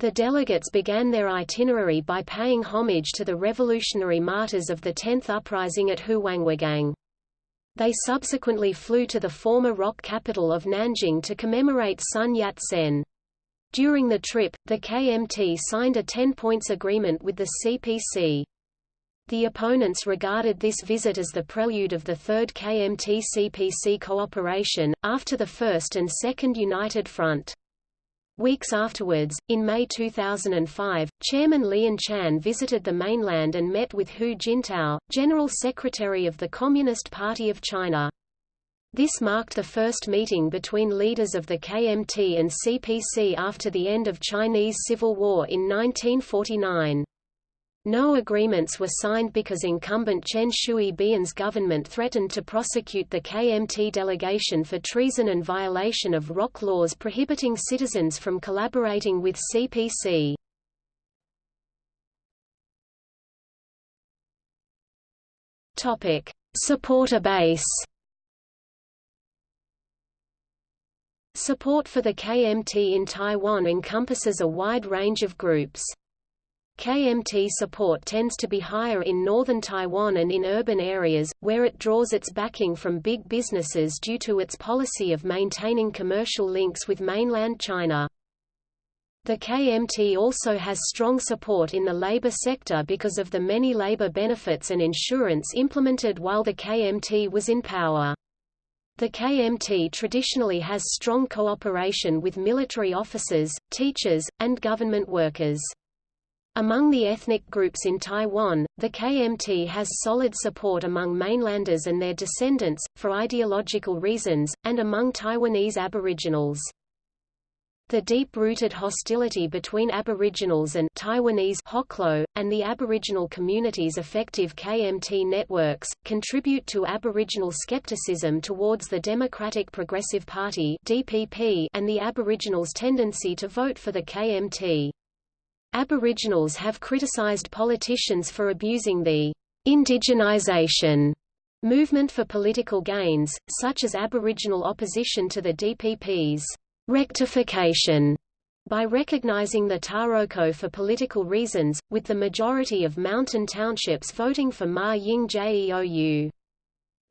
The delegates began their itinerary by paying homage to the revolutionary martyrs of the 10th uprising at Huanghuagang. They subsequently flew to the former rock capital of Nanjing to commemorate Sun Yat-sen. During the trip, the KMT signed a 10-points agreement with the CPC. The opponents regarded this visit as the prelude of the Third KMT-CPC cooperation, after the First and Second United Front. Weeks afterwards, in May 2005, Chairman Lien Chan visited the mainland and met with Hu Jintao, General Secretary of the Communist Party of China. This marked the first meeting between leaders of the KMT and CPC after the end of Chinese Civil War in 1949. No agreements were signed because incumbent Chen Shui-bian's government threatened to prosecute the KMT delegation for treason and violation of ROC laws prohibiting citizens from collaborating with CPC. Topic: Supporter base. Support for the KMT in Taiwan encompasses a wide range of groups. KMT support tends to be higher in northern Taiwan and in urban areas, where it draws its backing from big businesses due to its policy of maintaining commercial links with mainland China. The KMT also has strong support in the labor sector because of the many labor benefits and insurance implemented while the KMT was in power. The KMT traditionally has strong cooperation with military officers, teachers, and government workers. Among the ethnic groups in Taiwan, the KMT has solid support among mainlanders and their descendants, for ideological reasons, and among Taiwanese aboriginals. The deep-rooted hostility between Aboriginals and Taiwanese Hoklo, and the Aboriginal community's effective KMT networks, contribute to Aboriginal skepticism towards the Democratic Progressive Party DPP and the Aboriginals' tendency to vote for the KMT. Aboriginals have criticized politicians for abusing the indigenization movement for political gains, such as Aboriginal opposition to the DPP's rectification by recognizing the Taroko for political reasons, with the majority of mountain townships voting for Ma Ying-jeou.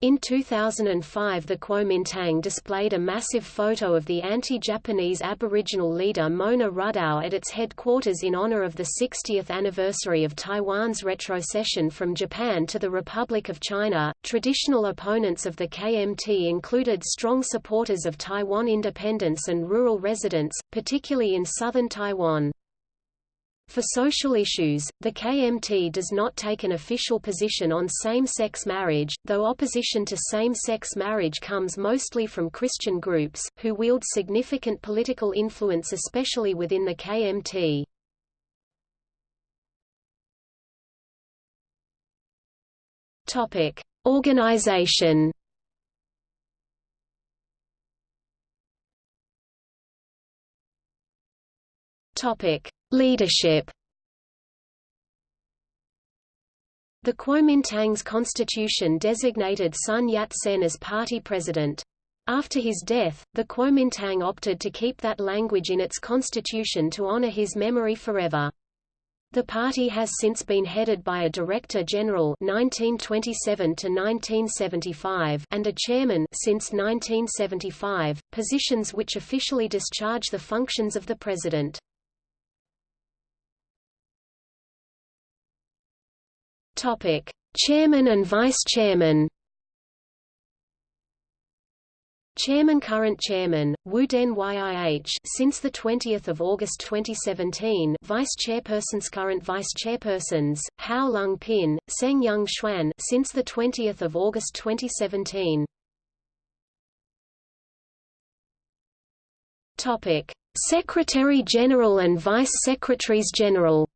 In 2005 the Kuomintang displayed a massive photo of the anti-Japanese Aboriginal leader Mona Rudao at its headquarters in honor of the 60th anniversary of Taiwan's retrocession from Japan to the Republic of China. Traditional opponents of the KMT included strong supporters of Taiwan independence and rural residents, particularly in southern Taiwan. For social issues, the KMT does not take an official position on same-sex marriage, though opposition to same-sex marriage comes mostly from Christian groups, who wield significant political influence especially within the KMT. Organization Topic: Leadership The Kuomintang's constitution designated Sun Yat-sen as party president. After his death, the Kuomintang opted to keep that language in its constitution to honor his memory forever. The party has since been headed by a Director General 1927 to 1975 and a Chairman since 1975, positions which officially discharge the functions of the President. Topic: Chairman and Vice Chairman. Chairman Current Chairman, Wu Den YIH since 20 August 2017 Vice Chairpersons Current Vice Chairpersons, Hao Lung Pin, Tseng Yung Chuan since 20 August 2017 Topic. Secretary General and Vice Secretaries General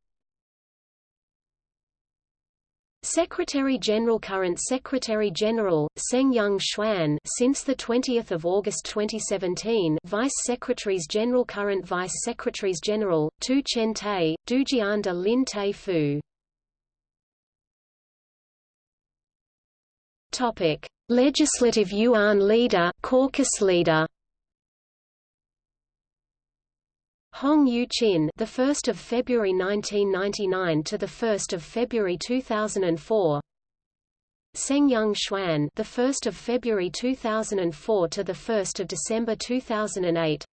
Secretary-General Current Secretary-General, Tseng Yung Chuan since 20 August 2017 Vice Secretaries-General Current Vice Secretaries-General, Tu Chen Tae Tai, Dujianda Lin Tai Fu Legislative Yuan Leader Caucus Leader Hong Yu Chin, the 1st of February 1999 to the 1st of February 2004. Tseng Yung Chuan, the 1st of February 2004 to the 1st of December 2008.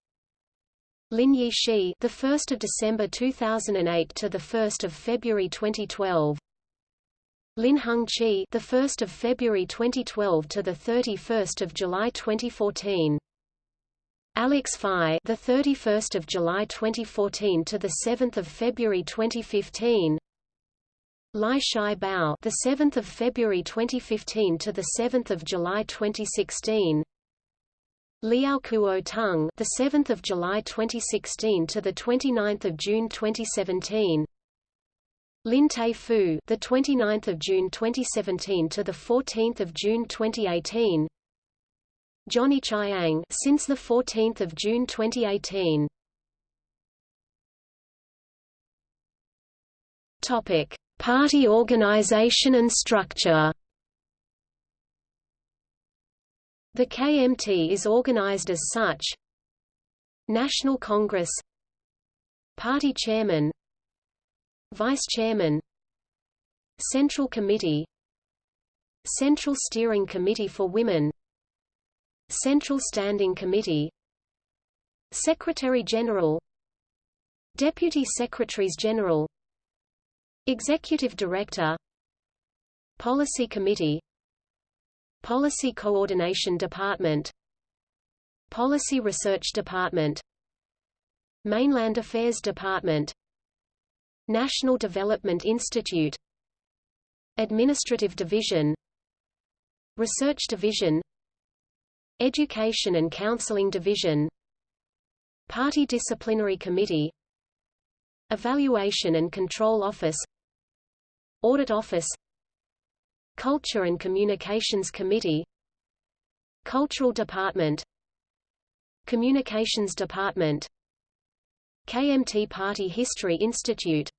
Lin Yi Shi, the 1st of December 2008 to the 1st of February 2012. Lin Hung Chi, the 1st of February 2012 to the 31st of July 2014. Alex Fai, the 31st of July 2014 to the 7th of February 2015. Lai Shai Bao, the 7th of February 2015 to the 7th of July 2016. Liao Kuo Tung, the 7th of July 2016 to the 29th of June 2017. Lin Tai Fu, the 29th of June 2017 to the 14th of June 2018. Johnny Chiang since the 14th of June 2018. Topic: Party organization and structure. The KMT is organized as such: National Congress, Party Chairman, Vice Chairman, Central Committee, Central Steering Committee for Women, Central Standing Committee Secretary-General Deputy Secretaries-General Executive Director Policy Committee Policy Coordination Department Policy Research Department Mainland Affairs Department National Development Institute Administrative Division Research Division Education and Counseling Division Party Disciplinary Committee Evaluation and Control Office Audit Office Culture and Communications Committee Cultural Department Communications Department KMT Party History Institute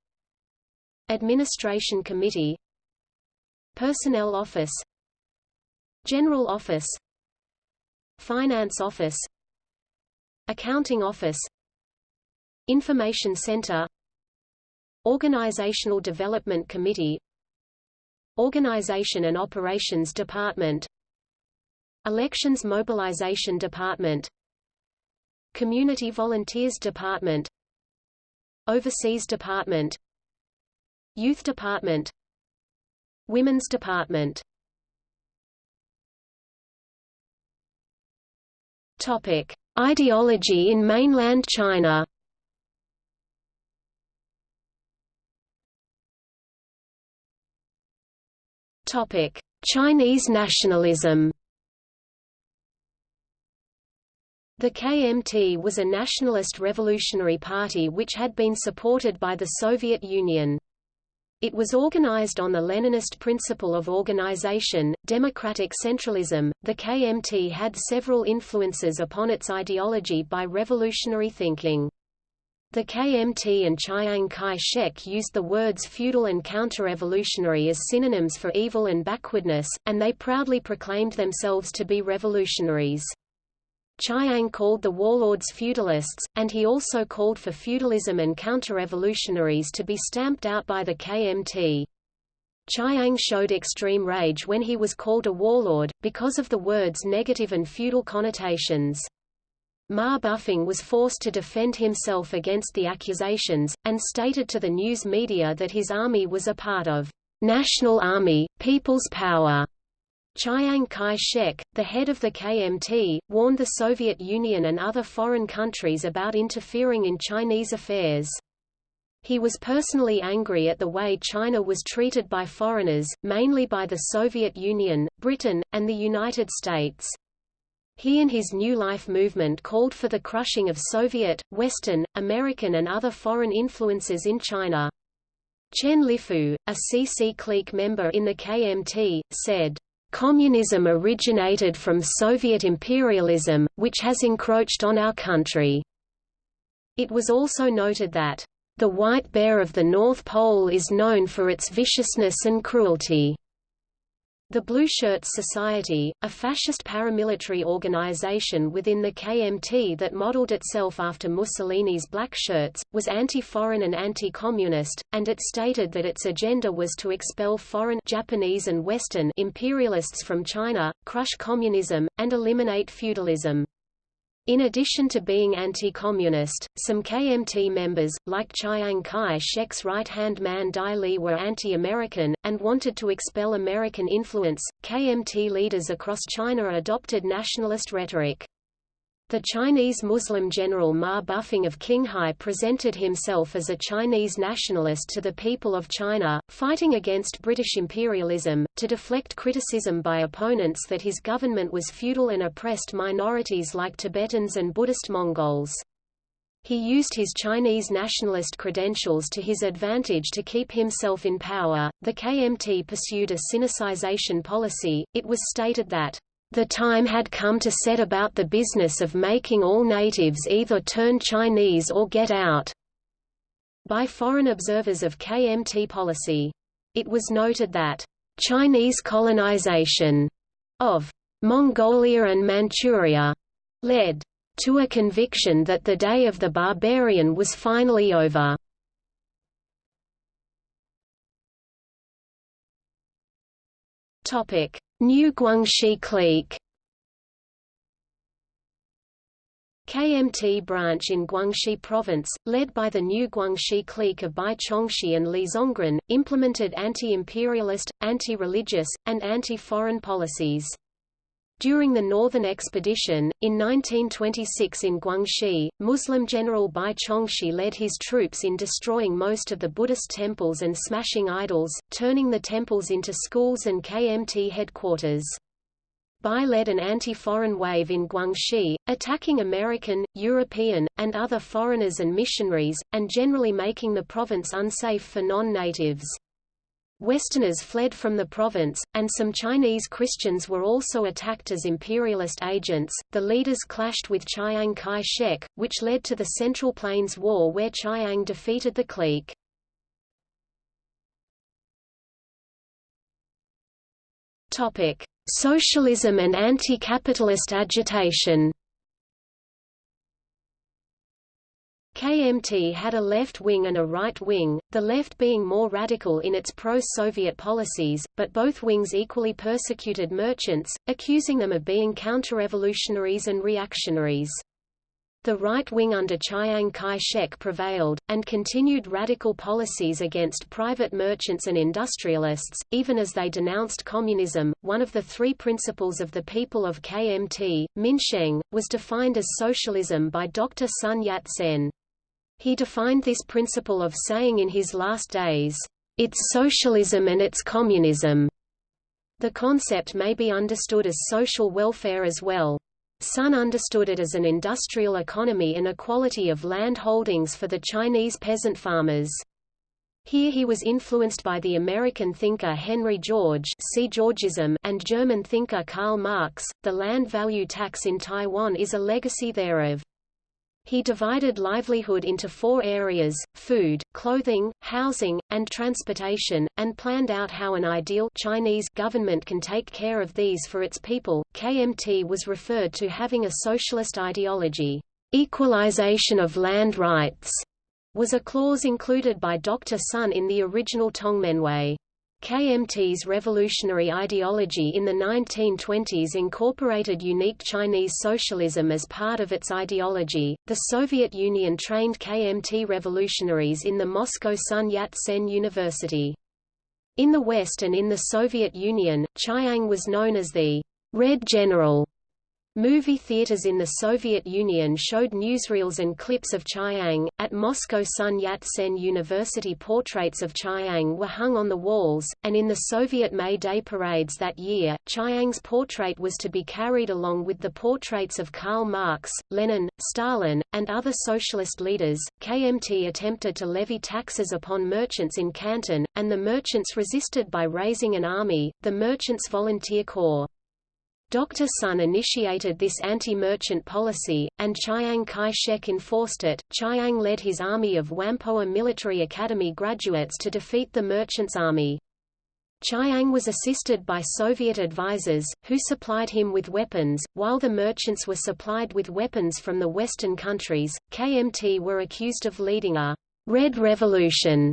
Administration Committee Personnel Office General Office Finance Office Accounting Office Information Center Organizational Development Committee Organization and Operations Department Elections Mobilization Department Community Volunteers Department Overseas Department Youth Department Women's Department Topic: Ideology in mainland China. Topic: Chinese nationalism. The KMT was a nationalist revolutionary party which had been supported by the Soviet Union. It was organized on the Leninist principle of organization, democratic centralism. The KMT had several influences upon its ideology by revolutionary thinking. The KMT and Chiang Kai-shek used the words feudal and counter-revolutionary as synonyms for evil and backwardness, and they proudly proclaimed themselves to be revolutionaries. Chiang called the warlords feudalists, and he also called for feudalism and counter-revolutionaries to be stamped out by the KMT. Chiang showed extreme rage when he was called a warlord, because of the word's negative and feudal connotations. Ma Bufang was forced to defend himself against the accusations, and stated to the news media that his army was a part of National Army, People's Power, Chiang Kai-shek, the head of the KMT, warned the Soviet Union and other foreign countries about interfering in Chinese affairs. He was personally angry at the way China was treated by foreigners, mainly by the Soviet Union, Britain, and the United States. He and his New Life movement called for the crushing of Soviet, Western, American and other foreign influences in China. Chen Lifu, a CC clique member in the KMT, said, Communism originated from Soviet imperialism, which has encroached on our country. It was also noted that, the white bear of the North Pole is known for its viciousness and cruelty. The Blue Shirts Society, a fascist paramilitary organization within the KMT that modeled itself after Mussolini's Black Shirts, was anti-foreign and anti-communist, and it stated that its agenda was to expel foreign Japanese and Western imperialists from China, crush communism, and eliminate feudalism. In addition to being anti-communist, some KMT members, like Chiang Kai-shek's right-hand man Dai Li were anti-American, and wanted to expel American influence. KMT leaders across China adopted nationalist rhetoric. The Chinese Muslim general Ma Bufang of Qinghai presented himself as a Chinese nationalist to the people of China, fighting against British imperialism, to deflect criticism by opponents that his government was feudal and oppressed minorities like Tibetans and Buddhist Mongols. He used his Chinese nationalist credentials to his advantage to keep himself in power. The KMT pursued a sinicization policy. It was stated that the time had come to set about the business of making all natives either turn Chinese or get out by foreign observers of KMT policy. It was noted that Chinese colonization of Mongolia and Manchuria led to a conviction that the day of the barbarian was finally over. Topic: New Guangxi clique KMT branch in Guangxi Province, led by the new Guangxi clique of Bai Chongxi and Li Zongren, implemented anti-imperialist, anti-religious, and anti-foreign policies. During the Northern Expedition, in 1926 in Guangxi, Muslim General Bai Chongxi led his troops in destroying most of the Buddhist temples and smashing idols, turning the temples into schools and KMT headquarters. Bai led an anti-foreign wave in Guangxi, attacking American, European, and other foreigners and missionaries, and generally making the province unsafe for non-natives. Westerners fled from the province, and some Chinese Christians were also attacked as imperialist agents. The leaders clashed with Chiang Kai-shek, which led to the Central Plains War where Chiang defeated the clique. Topic: Socialism and anti-capitalist agitation. KMT had a left wing and a right wing, the left being more radical in its pro-Soviet policies, but both wings equally persecuted merchants, accusing them of being counter-revolutionaries and reactionaries. The right wing under Chiang Kai-shek prevailed, and continued radical policies against private merchants and industrialists, even as they denounced communism. One of the three principles of the people of KMT, Minsheng, was defined as socialism by Dr. Sun Yat-sen. He defined this principle of saying in his last days, "...it's socialism and it's communism." The concept may be understood as social welfare as well. Sun understood it as an industrial economy and equality of land holdings for the Chinese peasant farmers. Here he was influenced by the American thinker Henry George see Georgism and German thinker Karl Marx. The land value tax in Taiwan is a legacy thereof. He divided livelihood into four areas, food, clothing, housing, and transportation, and planned out how an ideal Chinese government can take care of these for its people. KMT was referred to having a socialist ideology. Equalization of land rights was a clause included by Dr. Sun in the original Tongmenghui. KMT's revolutionary ideology in the 1920s incorporated unique Chinese socialism as part of its ideology. The Soviet Union trained KMT revolutionaries in the Moscow Sun Yat-sen University. In the West and in the Soviet Union, Chiang was known as the Red General Movie theaters in the Soviet Union showed newsreels and clips of Chiang. At Moscow Sun Yat-sen University portraits of Chiang were hung on the walls, and in the Soviet May Day parades that year, Chiang's portrait was to be carried along with the portraits of Karl Marx, Lenin, Stalin, and other socialist leaders. KMT attempted to levy taxes upon merchants in Canton, and the merchants resisted by raising an army, the Merchants Volunteer Corps. Dr. Sun initiated this anti-merchant policy, and Chiang Kai-shek enforced it. Chiang led his army of Whampoa Military Academy graduates to defeat the merchants' army. Chiang was assisted by Soviet advisors, who supplied him with weapons, while the merchants were supplied with weapons from the Western countries. KMT were accused of leading a Red Revolution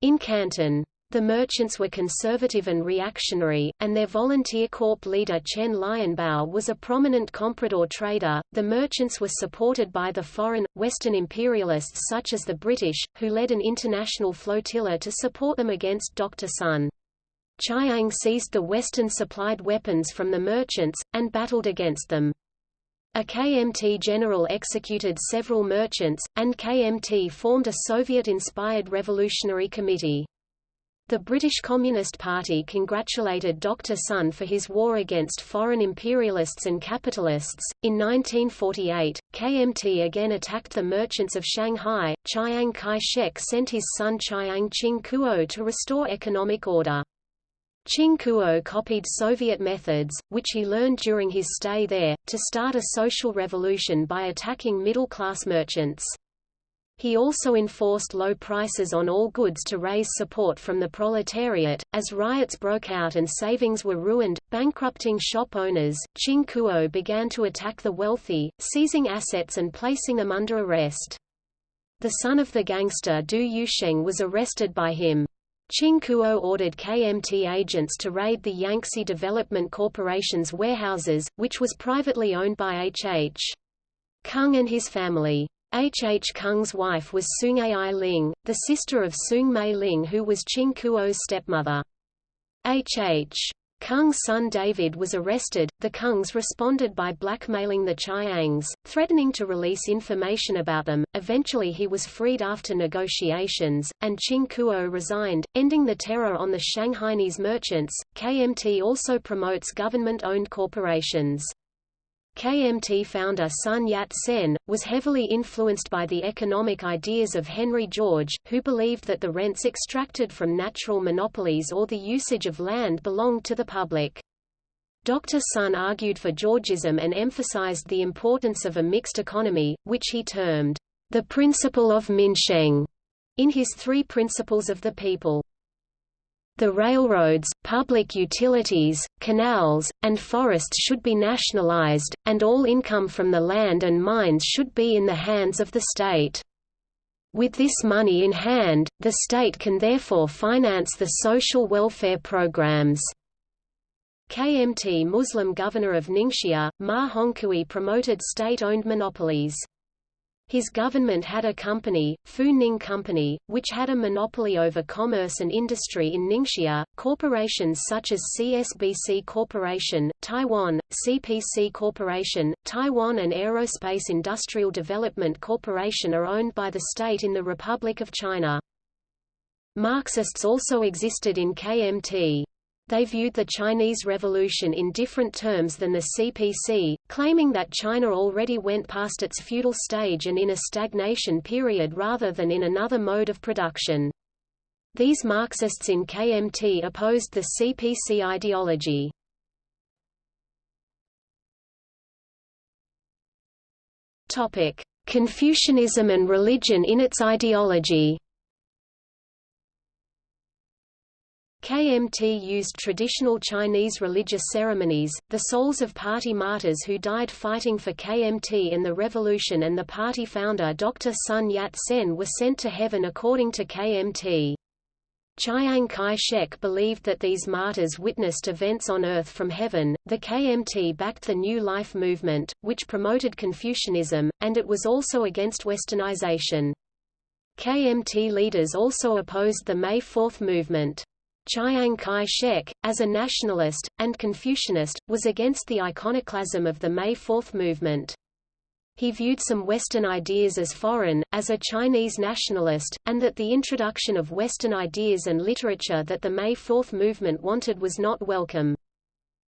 in Canton. The merchants were conservative and reactionary, and their volunteer corps leader Chen Lianbao was a prominent comprador trader. The merchants were supported by the foreign, Western imperialists such as the British, who led an international flotilla to support them against Dr. Sun. Chiang seized the Western-supplied weapons from the merchants, and battled against them. A KMT general executed several merchants, and KMT formed a Soviet-inspired revolutionary committee. The British Communist Party congratulated Dr. Sun for his war against foreign imperialists and capitalists. In 1948, KMT again attacked the merchants of Shanghai. Chiang Kai-shek sent his son Chiang Ching-kuo to restore economic order. Ching-kuo copied Soviet methods, which he learned during his stay there, to start a social revolution by attacking middle-class merchants. He also enforced low prices on all goods to raise support from the proletariat. As riots broke out and savings were ruined, bankrupting shop owners, Ching Kuo began to attack the wealthy, seizing assets and placing them under arrest. The son of the gangster Du Yuesheng was arrested by him. Ching Kuo ordered KMT agents to raid the Yangtze Development Corporation's warehouses, which was privately owned by H.H. Kung and his family. H. H. Kung's wife was Sung Ai Ling, the sister of Sung Mei Ling who was Ching Kuo's stepmother. H. H. Kung's son David was arrested. The Kungs responded by blackmailing the Chiangs, threatening to release information about them. Eventually he was freed after negotiations, and Ching Kuo resigned, ending the terror on the Shanghainese merchants. KMT also promotes government-owned corporations. KMT founder Sun Yat-sen, was heavily influenced by the economic ideas of Henry George, who believed that the rents extracted from natural monopolies or the usage of land belonged to the public. Dr. Sun argued for Georgism and emphasized the importance of a mixed economy, which he termed, the principle of Minsheng, in his Three Principles of the People. The railroads, public utilities, canals, and forests should be nationalized, and all income from the land and mines should be in the hands of the state. With this money in hand, the state can therefore finance the social welfare programs. KMT Muslim governor of Ningxia, Ma Hongkui promoted state-owned monopolies. His government had a company, Fu Ning Company, which had a monopoly over commerce and industry in Ningxia. Corporations such as CSBC Corporation, Taiwan, CPC Corporation, Taiwan and Aerospace Industrial Development Corporation are owned by the state in the Republic of China. Marxists also existed in KMT. They viewed the Chinese Revolution in different terms than the CPC, claiming that China already went past its feudal stage and in a stagnation period rather than in another mode of production. These Marxists in KMT opposed the CPC ideology. Confucianism and religion in its ideology KMT used traditional Chinese religious ceremonies, the souls of party martyrs who died fighting for KMT in the revolution and the party founder Dr. Sun Yat-sen were sent to heaven according to KMT. Chiang Kai-shek believed that these martyrs witnessed events on earth from heaven. The KMT backed the New Life movement, which promoted Confucianism, and it was also against westernization. KMT leaders also opposed the May Fourth movement. Chiang Kai-shek, as a nationalist, and Confucianist, was against the iconoclasm of the May Fourth movement. He viewed some Western ideas as foreign, as a Chinese nationalist, and that the introduction of Western ideas and literature that the May Fourth movement wanted was not welcome.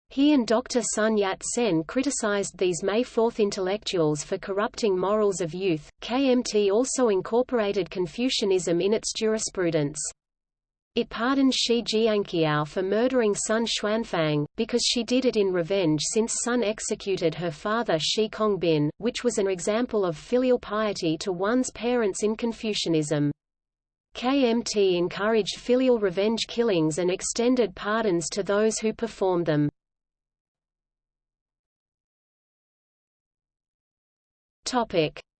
He and Dr. Sun Yat-sen criticized these May Fourth intellectuals for corrupting morals of youth. KMT also incorporated Confucianism in its jurisprudence. It pardoned Shi Jianqiao for murdering Sun Chuanfang, because she did it in revenge since Sun executed her father Shi Kongbin, which was an example of filial piety to one's parents in Confucianism. KMT encouraged filial revenge killings and extended pardons to those who performed them.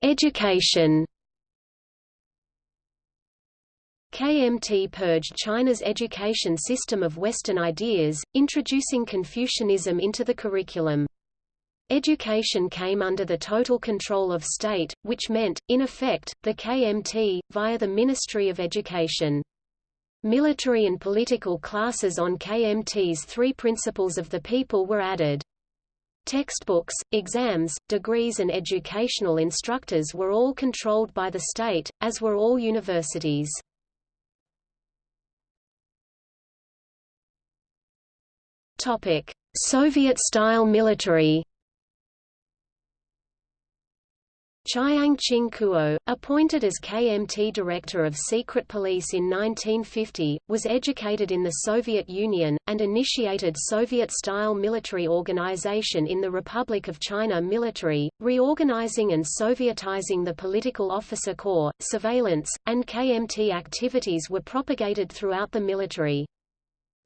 Education KMT purged China's education system of Western ideas, introducing Confucianism into the curriculum. Education came under the total control of state, which meant, in effect, the KMT, via the Ministry of Education. Military and political classes on KMT's three principles of the people were added. Textbooks, exams, degrees and educational instructors were all controlled by the state, as were all universities. Soviet-style military Chiang Ching-kuo, appointed as KMT Director of Secret Police in 1950, was educated in the Soviet Union, and initiated Soviet-style military organization in the Republic of China military, reorganizing and Sovietizing the political officer corps, surveillance, and KMT activities were propagated throughout the military.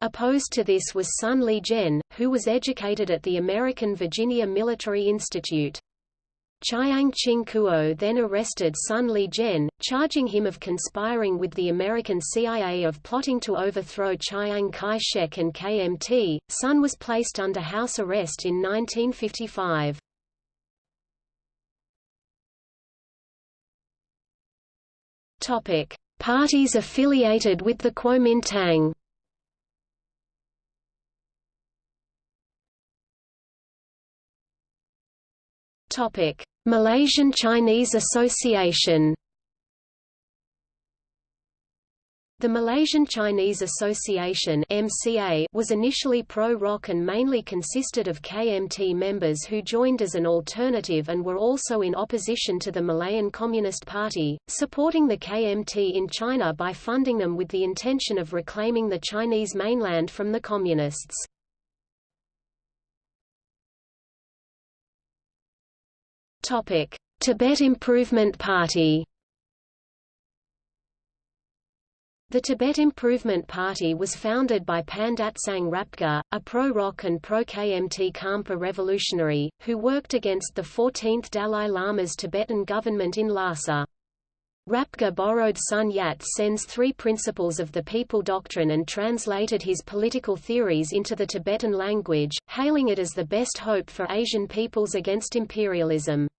Opposed to this was Sun Li-jen, who was educated at the American Virginia Military Institute. Chiang Ching-kuo then arrested Sun Li-jen, charging him of conspiring with the American CIA of plotting to overthrow Chiang Kai-shek and KMT. Sun was placed under house arrest in 1955. Topic: Parties affiliated with the Kuomintang. Topic: Malaysian Chinese Association The Malaysian Chinese Association (MCA) was initially pro-ROC and mainly consisted of KMT members who joined as an alternative and were also in opposition to the Malayan Communist Party, supporting the KMT in China by funding them with the intention of reclaiming the Chinese mainland from the Communists. Topic: Tibet Improvement Party The Tibet Improvement Party was founded by Pandatsang Rapga, a pro-ROC and pro-KMT Khampa revolutionary, who worked against the 14th Dalai Lama's Tibetan government in Lhasa. Rapga borrowed Sun Yat-sen's three principles of the people doctrine and translated his political theories into the Tibetan language, hailing it as the best hope for Asian peoples against imperialism.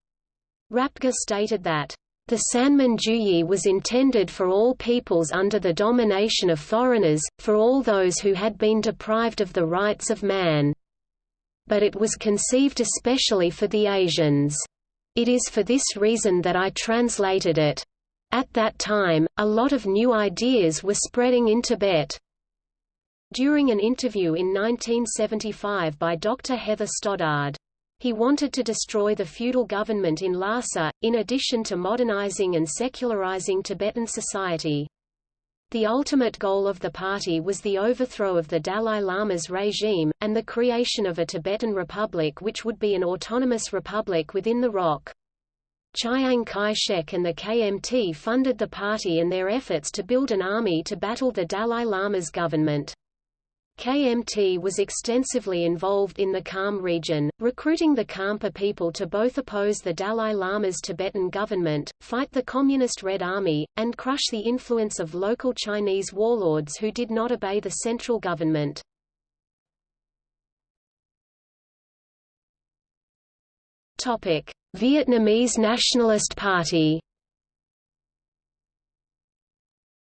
Rapga stated that the Sanmin Juyi was intended for all peoples under the domination of foreigners, for all those who had been deprived of the rights of man. But it was conceived especially for the Asians. It is for this reason that I translated it. At that time, a lot of new ideas were spreading in Tibet. During an interview in 1975 by Dr. Heather Stoddard, he wanted to destroy the feudal government in Lhasa, in addition to modernizing and secularizing Tibetan society. The ultimate goal of the party was the overthrow of the Dalai Lama's regime, and the creation of a Tibetan republic which would be an autonomous republic within the ROC. Chiang Kai-shek and the KMT funded the party and their efforts to build an army to battle the Dalai Lama's government. KMT was extensively involved in the Kham region, recruiting the Khampa people to both oppose the Dalai Lama's Tibetan government, fight the Communist Red Army, and crush the influence of local Chinese warlords who did not obey the central government. Vietnamese Nationalist Party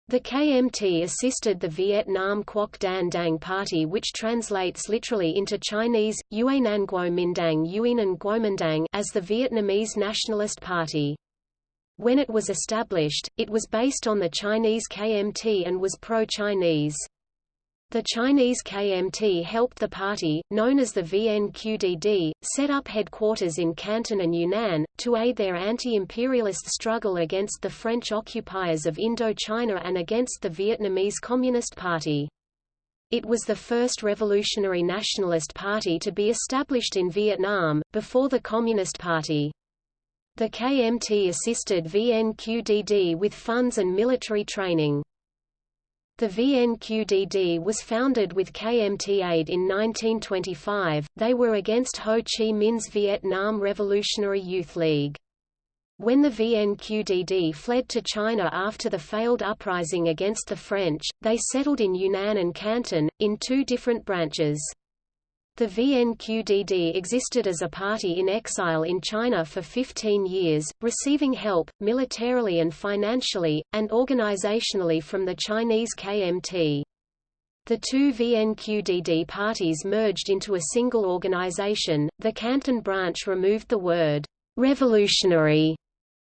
The KMT assisted the Vietnam Quoc Dan Dang Party which translates literally into Chinese, Yuenan Guomindang Yuenan Guomindang as the Vietnamese Nationalist Party. When it was established, it was based on the Chinese KMT and was pro-Chinese. The Chinese KMT helped the party, known as the VNQDD, set up headquarters in Canton and Yunnan, to aid their anti-imperialist struggle against the French occupiers of Indochina and against the Vietnamese Communist Party. It was the first revolutionary nationalist party to be established in Vietnam, before the Communist Party. The KMT assisted VNQDD with funds and military training. The VNQDD was founded with KMT aid in 1925, they were against Ho Chi Minh's Vietnam Revolutionary Youth League. When the VNQDD fled to China after the failed uprising against the French, they settled in Yunnan and Canton, in two different branches. The VNQDD existed as a party in exile in China for 15 years, receiving help, militarily and financially, and organizationally from the Chinese KMT. The two VNQDD parties merged into a single organization. The Canton branch removed the word revolutionary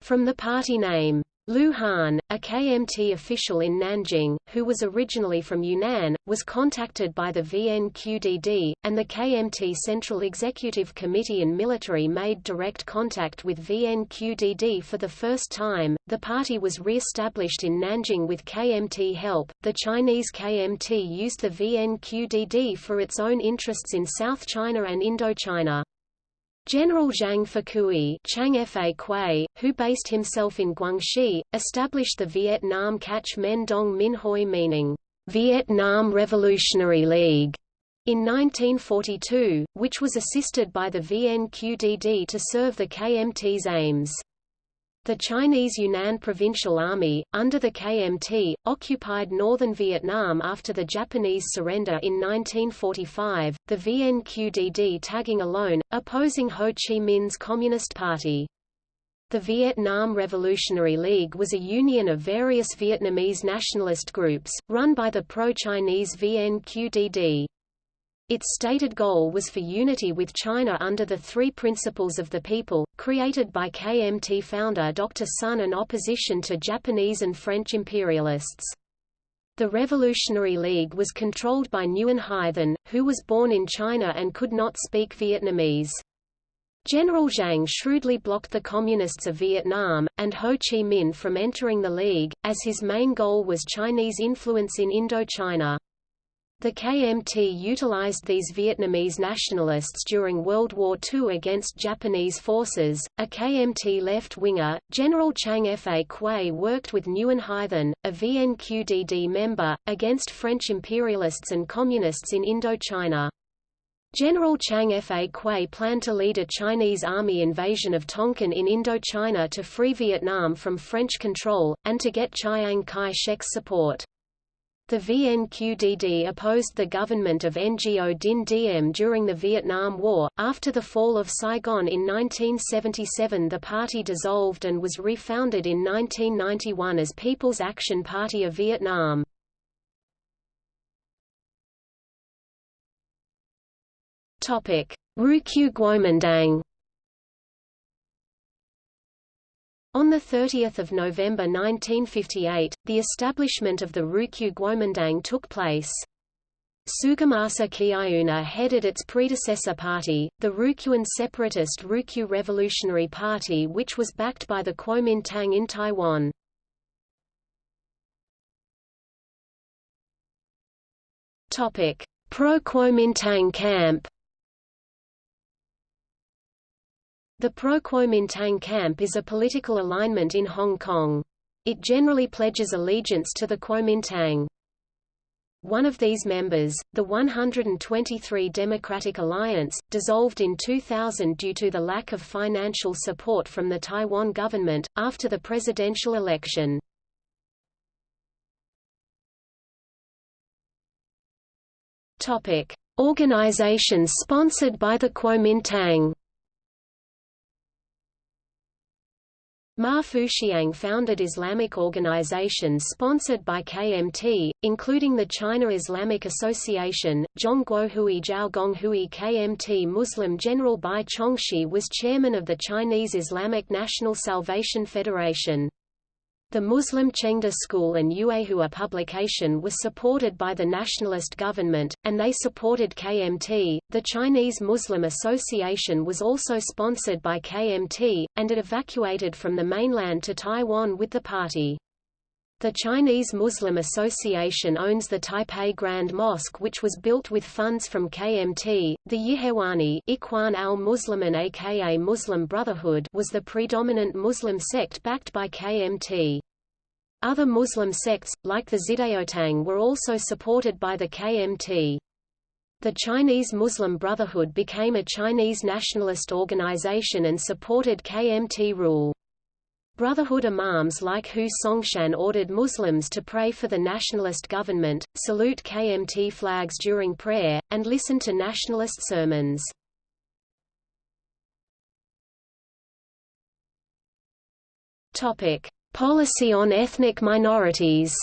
from the party name. Lu Han, a KMT official in Nanjing, who was originally from Yunnan, was contacted by the VNQDD, and the KMT Central Executive Committee and military made direct contact with VNQDD for the first time. The party was re-established in Nanjing with KMT help. The Chinese KMT used the VNQDD for its own interests in South China and Indochina. General Zhang Fakui Chang Fa Kuei, who based himself in Guangxi, established the Vietnam Cach Menh Dong Min Hoi meaning, Vietnam Revolutionary League, in 1942, which was assisted by the VNQDD to serve the KMT's aims. The Chinese Yunnan Provincial Army, under the KMT, occupied northern Vietnam after the Japanese surrender in 1945, the VNQDD tagging alone, opposing Ho Chi Minh's Communist Party. The Vietnam Revolutionary League was a union of various Vietnamese nationalist groups, run by the pro-Chinese VNQDD. Its stated goal was for unity with China under the Three Principles of the People, created by KMT founder Dr. Sun in opposition to Japanese and French imperialists. The Revolutionary League was controlled by Nguyen Hai Thanh, who was born in China and could not speak Vietnamese. General Zhang shrewdly blocked the Communists of Vietnam, and Ho Chi Minh from entering the League, as his main goal was Chinese influence in Indochina. The KMT utilized these Vietnamese nationalists during World War II against Japanese forces. A KMT left winger, General Chang Fa Kuei worked with Nguyen Hai Thanh, a VNQDD member, against French imperialists and communists in Indochina. General Chang Fa Kuei planned to lead a Chinese army invasion of Tonkin in Indochina to free Vietnam from French control, and to get Chiang Kai-shek's support. The VNQDD opposed the government of Ngo Dinh Diem during the Vietnam War. After the fall of Saigon in 1977, the party dissolved and was refounded in 1991 as People's Action Party of Vietnam. Topic: Ryukyu Guomindang On 30 November 1958, the establishment of the Ryukyu Guomindang took place. Sugamasa Kiaiuna headed its predecessor party, the Ryukyuan separatist Ryukyu Revolutionary Party which was backed by the Kuomintang in Taiwan. Pro-Kuomintang camp The pro-Kuomintang camp is a political alignment in Hong Kong. It generally pledges allegiance to the Kuomintang. One of these members, the 123 Democratic Alliance, dissolved in 2000 due to the lack of financial support from the Taiwan government, after the presidential election. Organizations sponsored by the Kuomintang Ma Fuxiang founded Islamic organizations sponsored by KMT, including the China Islamic Association. Zhongguohui Zhaogonghui KMT Muslim General Bai Chongxi was chairman of the Chinese Islamic National Salvation Federation. The Muslim Chengda School and Yuehua publication was supported by the nationalist government, and they supported KMT. The Chinese Muslim Association was also sponsored by KMT, and it evacuated from the mainland to Taiwan with the party. The Chinese Muslim Association owns the Taipei Grand Mosque which was built with funds from KMT. The Yihewani Ikhwan al-Muslimin aka Muslim Brotherhood was the predominant Muslim sect backed by KMT. Other Muslim sects, like the Xidaotang were also supported by the KMT. The Chinese Muslim Brotherhood became a Chinese nationalist organization and supported KMT rule. Brotherhood imams like Hu Songshan ordered Muslims to pray for the nationalist government, salute KMT flags during prayer, and listen to nationalist sermons. Topic: Policy on ethnic minorities.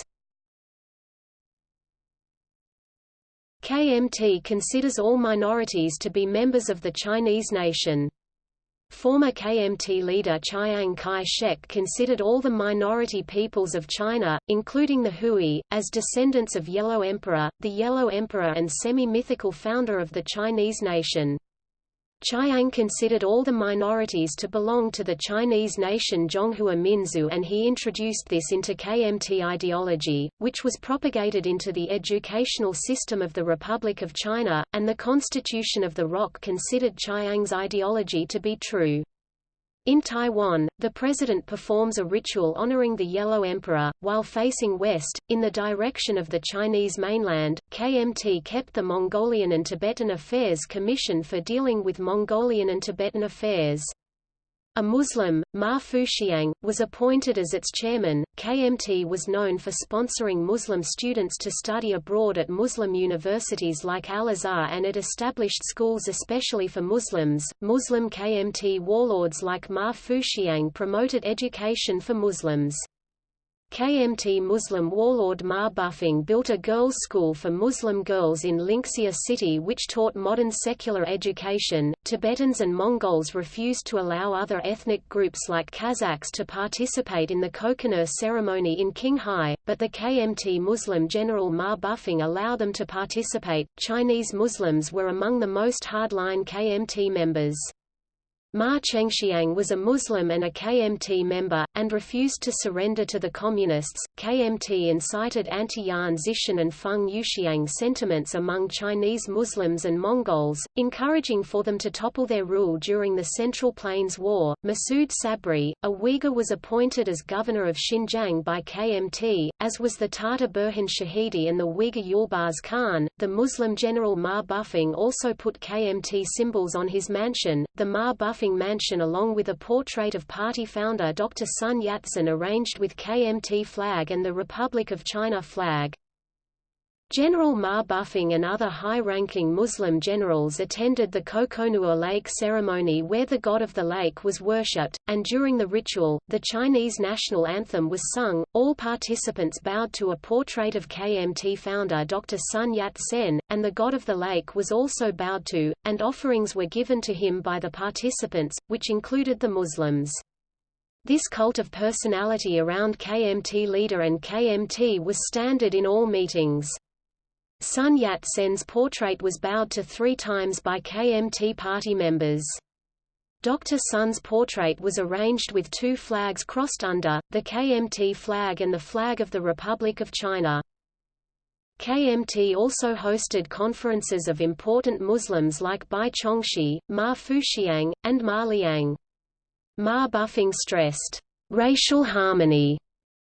KMT considers all minorities to be members of the Chinese nation. Former KMT leader Chiang Kai-shek considered all the minority peoples of China, including the Hui, as descendants of Yellow Emperor, the Yellow Emperor and semi-mythical founder of the Chinese nation. Chiang considered all the minorities to belong to the Chinese nation Zhonghua Minzu and he introduced this into KMT ideology, which was propagated into the educational system of the Republic of China, and the Constitution of the ROC considered Chiang's ideology to be true. In Taiwan, the president performs a ritual honoring the Yellow Emperor, while facing west, in the direction of the Chinese mainland. KMT kept the Mongolian and Tibetan Affairs Commission for dealing with Mongolian and Tibetan affairs. A Muslim, Ma Fuxiang, was appointed as its chairman. KMT was known for sponsoring Muslim students to study abroad at Muslim universities like Al Azhar and it established schools especially for Muslims. Muslim KMT warlords like Ma Fuxiang promoted education for Muslims. KMT Muslim warlord Ma Bufang built a girls' school for Muslim girls in Linxia city which taught modern secular education. Tibetans and Mongols refused to allow other ethnic groups like Kazakhs to participate in the Kokonur ceremony in Qinghai, but the KMT Muslim general Ma Bufang allowed them to participate. Chinese Muslims were among the most hardline KMT members. Ma Chengxiang was a Muslim and a KMT member, and refused to surrender to the Communists. KMT incited anti-Yan Xishan and Feng Yuxiang sentiments among Chinese Muslims and Mongols, encouraging for them to topple their rule during the Central Plains War. Masood Sabri, a Uyghur was appointed as governor of Xinjiang by KMT, as was the Tatar Burhan Shahidi and the Uyghur Yulbars Khan. The Muslim general Ma Bufang also put KMT symbols on his mansion, the Ma Bufang mansion along with a portrait of party founder Dr. Sun Yat-sen arranged with KMT flag and the Republic of China flag. General Ma Bufang and other high-ranking Muslim generals attended the Kokonur Lake ceremony where the god of the lake was worshipped, and during the ritual, the Chinese national anthem was sung. All participants bowed to a portrait of KMT founder Dr. Sun Yat-sen, and the god of the lake was also bowed to, and offerings were given to him by the participants, which included the Muslims. This cult of personality around KMT leader and KMT was standard in all meetings. Sun Yat-sen's portrait was bowed to three times by KMT party members. Dr. Sun's portrait was arranged with two flags crossed under, the KMT flag and the flag of the Republic of China. KMT also hosted conferences of important Muslims like Bai Chongxi, Ma Fuxiang, and Ma Liang. Ma Bufang stressed, "...racial harmony",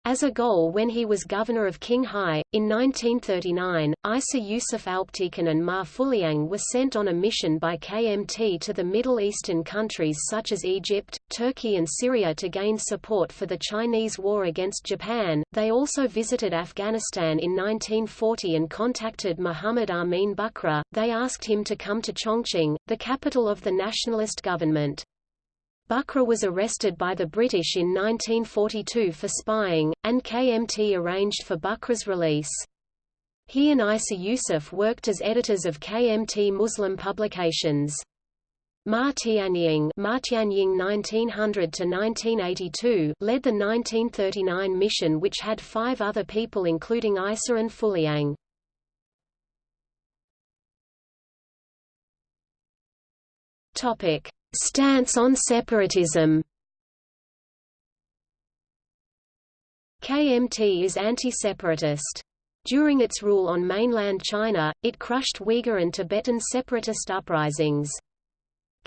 as a goal when he was governor of Qinghai, in 1939, Isa Yusuf Alptekin and Ma Fuliang were sent on a mission by KMT to the Middle Eastern countries such as Egypt, Turkey and Syria to gain support for the Chinese war against Japan. They also visited Afghanistan in 1940 and contacted Muhammad Amin Bughra. They asked him to come to Chongqing, the capital of the nationalist government. Bughra was arrested by the British in 1942 for spying, and KMT arranged for Bughra's release. He and Isa Yusuf worked as editors of KMT Muslim publications. Ma Tianying, Ma Tianying 1900–1982 led the 1939 mission which had five other people including Isa and Fuliang. Topic. Stance on separatism KMT is anti-separatist. During its rule on mainland China, it crushed Uyghur and Tibetan separatist uprisings.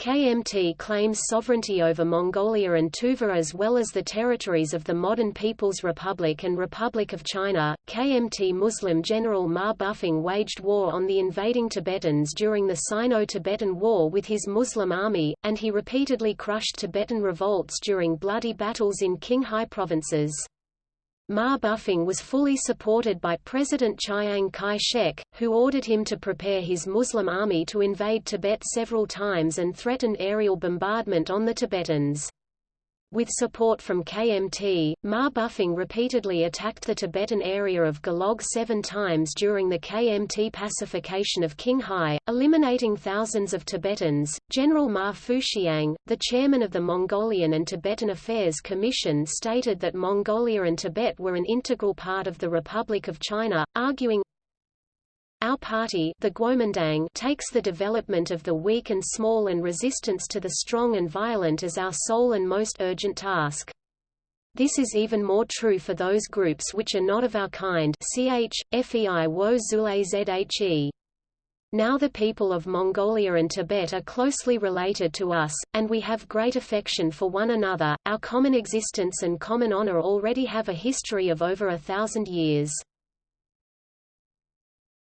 KMT claims sovereignty over Mongolia and Tuva as well as the territories of the modern People's Republic and Republic of China. KMT Muslim General Ma Bufang waged war on the invading Tibetans during the Sino-Tibetan War with his Muslim army, and he repeatedly crushed Tibetan revolts during bloody battles in Qinghai provinces. Ma Bufang was fully supported by President Chiang Kai-shek, who ordered him to prepare his Muslim army to invade Tibet several times and threatened aerial bombardment on the Tibetans. With support from KMT, Ma Bufang repeatedly attacked the Tibetan area of Golog seven times during the KMT pacification of Qinghai, eliminating thousands of Tibetans. General Ma Fuxiang, the chairman of the Mongolian and Tibetan Affairs Commission stated that Mongolia and Tibet were an integral part of the Republic of China, arguing, our party the Guomindang takes the development of the weak and small and resistance to the strong and violent as our sole and most urgent task. This is even more true for those groups which are not of our kind ch, fei wo zhe. Now the people of Mongolia and Tibet are closely related to us, and we have great affection for one another, our common existence and common honor already have a history of over a thousand years.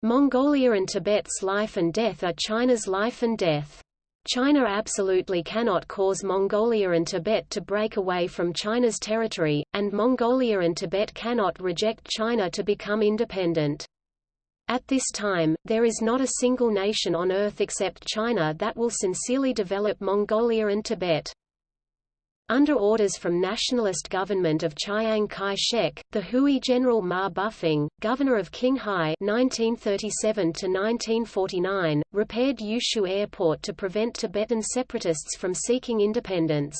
Mongolia and Tibet's life and death are China's life and death. China absolutely cannot cause Mongolia and Tibet to break away from China's territory, and Mongolia and Tibet cannot reject China to become independent. At this time, there is not a single nation on earth except China that will sincerely develop Mongolia and Tibet. Under orders from nationalist government of Chiang Kai-shek, the Hui General Ma Bufang, governor of Qinghai 1937–1949, repaired Yushu Airport to prevent Tibetan separatists from seeking independence.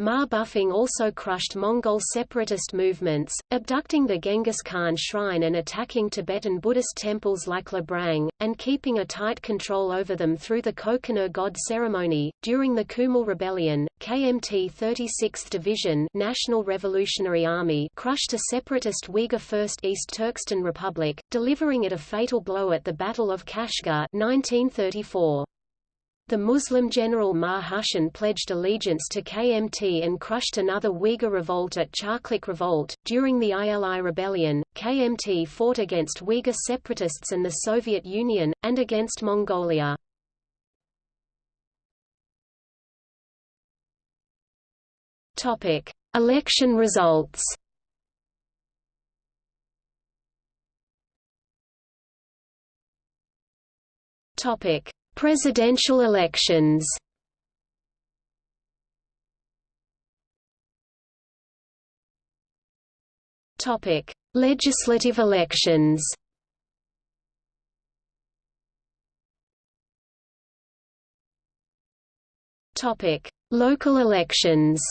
Ma Bufang also crushed Mongol separatist movements, abducting the Genghis Khan shrine and attacking Tibetan Buddhist temples like Labrang, and keeping a tight control over them through the Kokonur God ceremony. During the Kumul Rebellion, KMT 36th Division National Revolutionary Army crushed a separatist Uyghur First East Turkestan Republic, delivering it a fatal blow at the Battle of Kashgar 1934. The Muslim general Ma Hushan pledged allegiance to KMT and crushed another Uyghur revolt at Charklik Revolt. During the ILI rebellion, KMT fought against Uyghur separatists and the Soviet Union, and against Mongolia. Topic: Election results. Topic: Presidential elections Topic: Legislative elections. Topic: Local elections.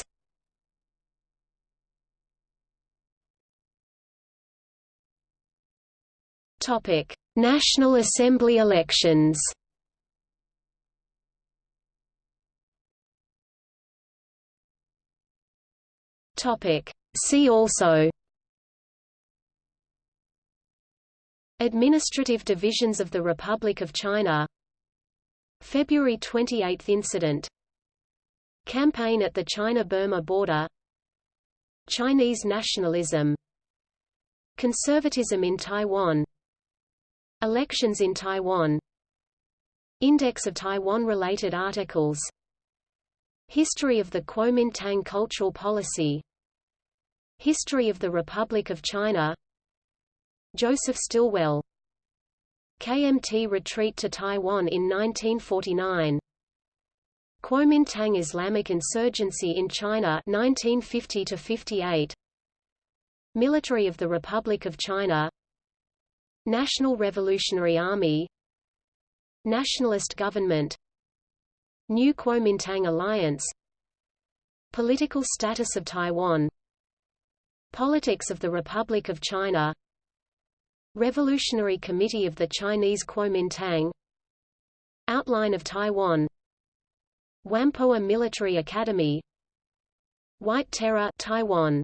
Topic: National Assembly elections. Topic. See also Administrative divisions of the Republic of China February 28 incident Campaign at the China-Burma border Chinese nationalism Conservatism in Taiwan Elections in Taiwan Index of Taiwan-related articles History of the Kuomintang cultural policy History of the Republic of China. Joseph Stilwell. KMT retreat to Taiwan in 1949 Kuomintang Islamic insurgency in China 1950 58 Military of the Republic of China. National Revolutionary Army. Nationalist government. New Kuomintang alliance. Political status of Taiwan Politics of the Republic of China. Revolutionary Committee of the Chinese Kuomintang. Outline of Taiwan. Whampoa Military Academy. White Terror Taiwan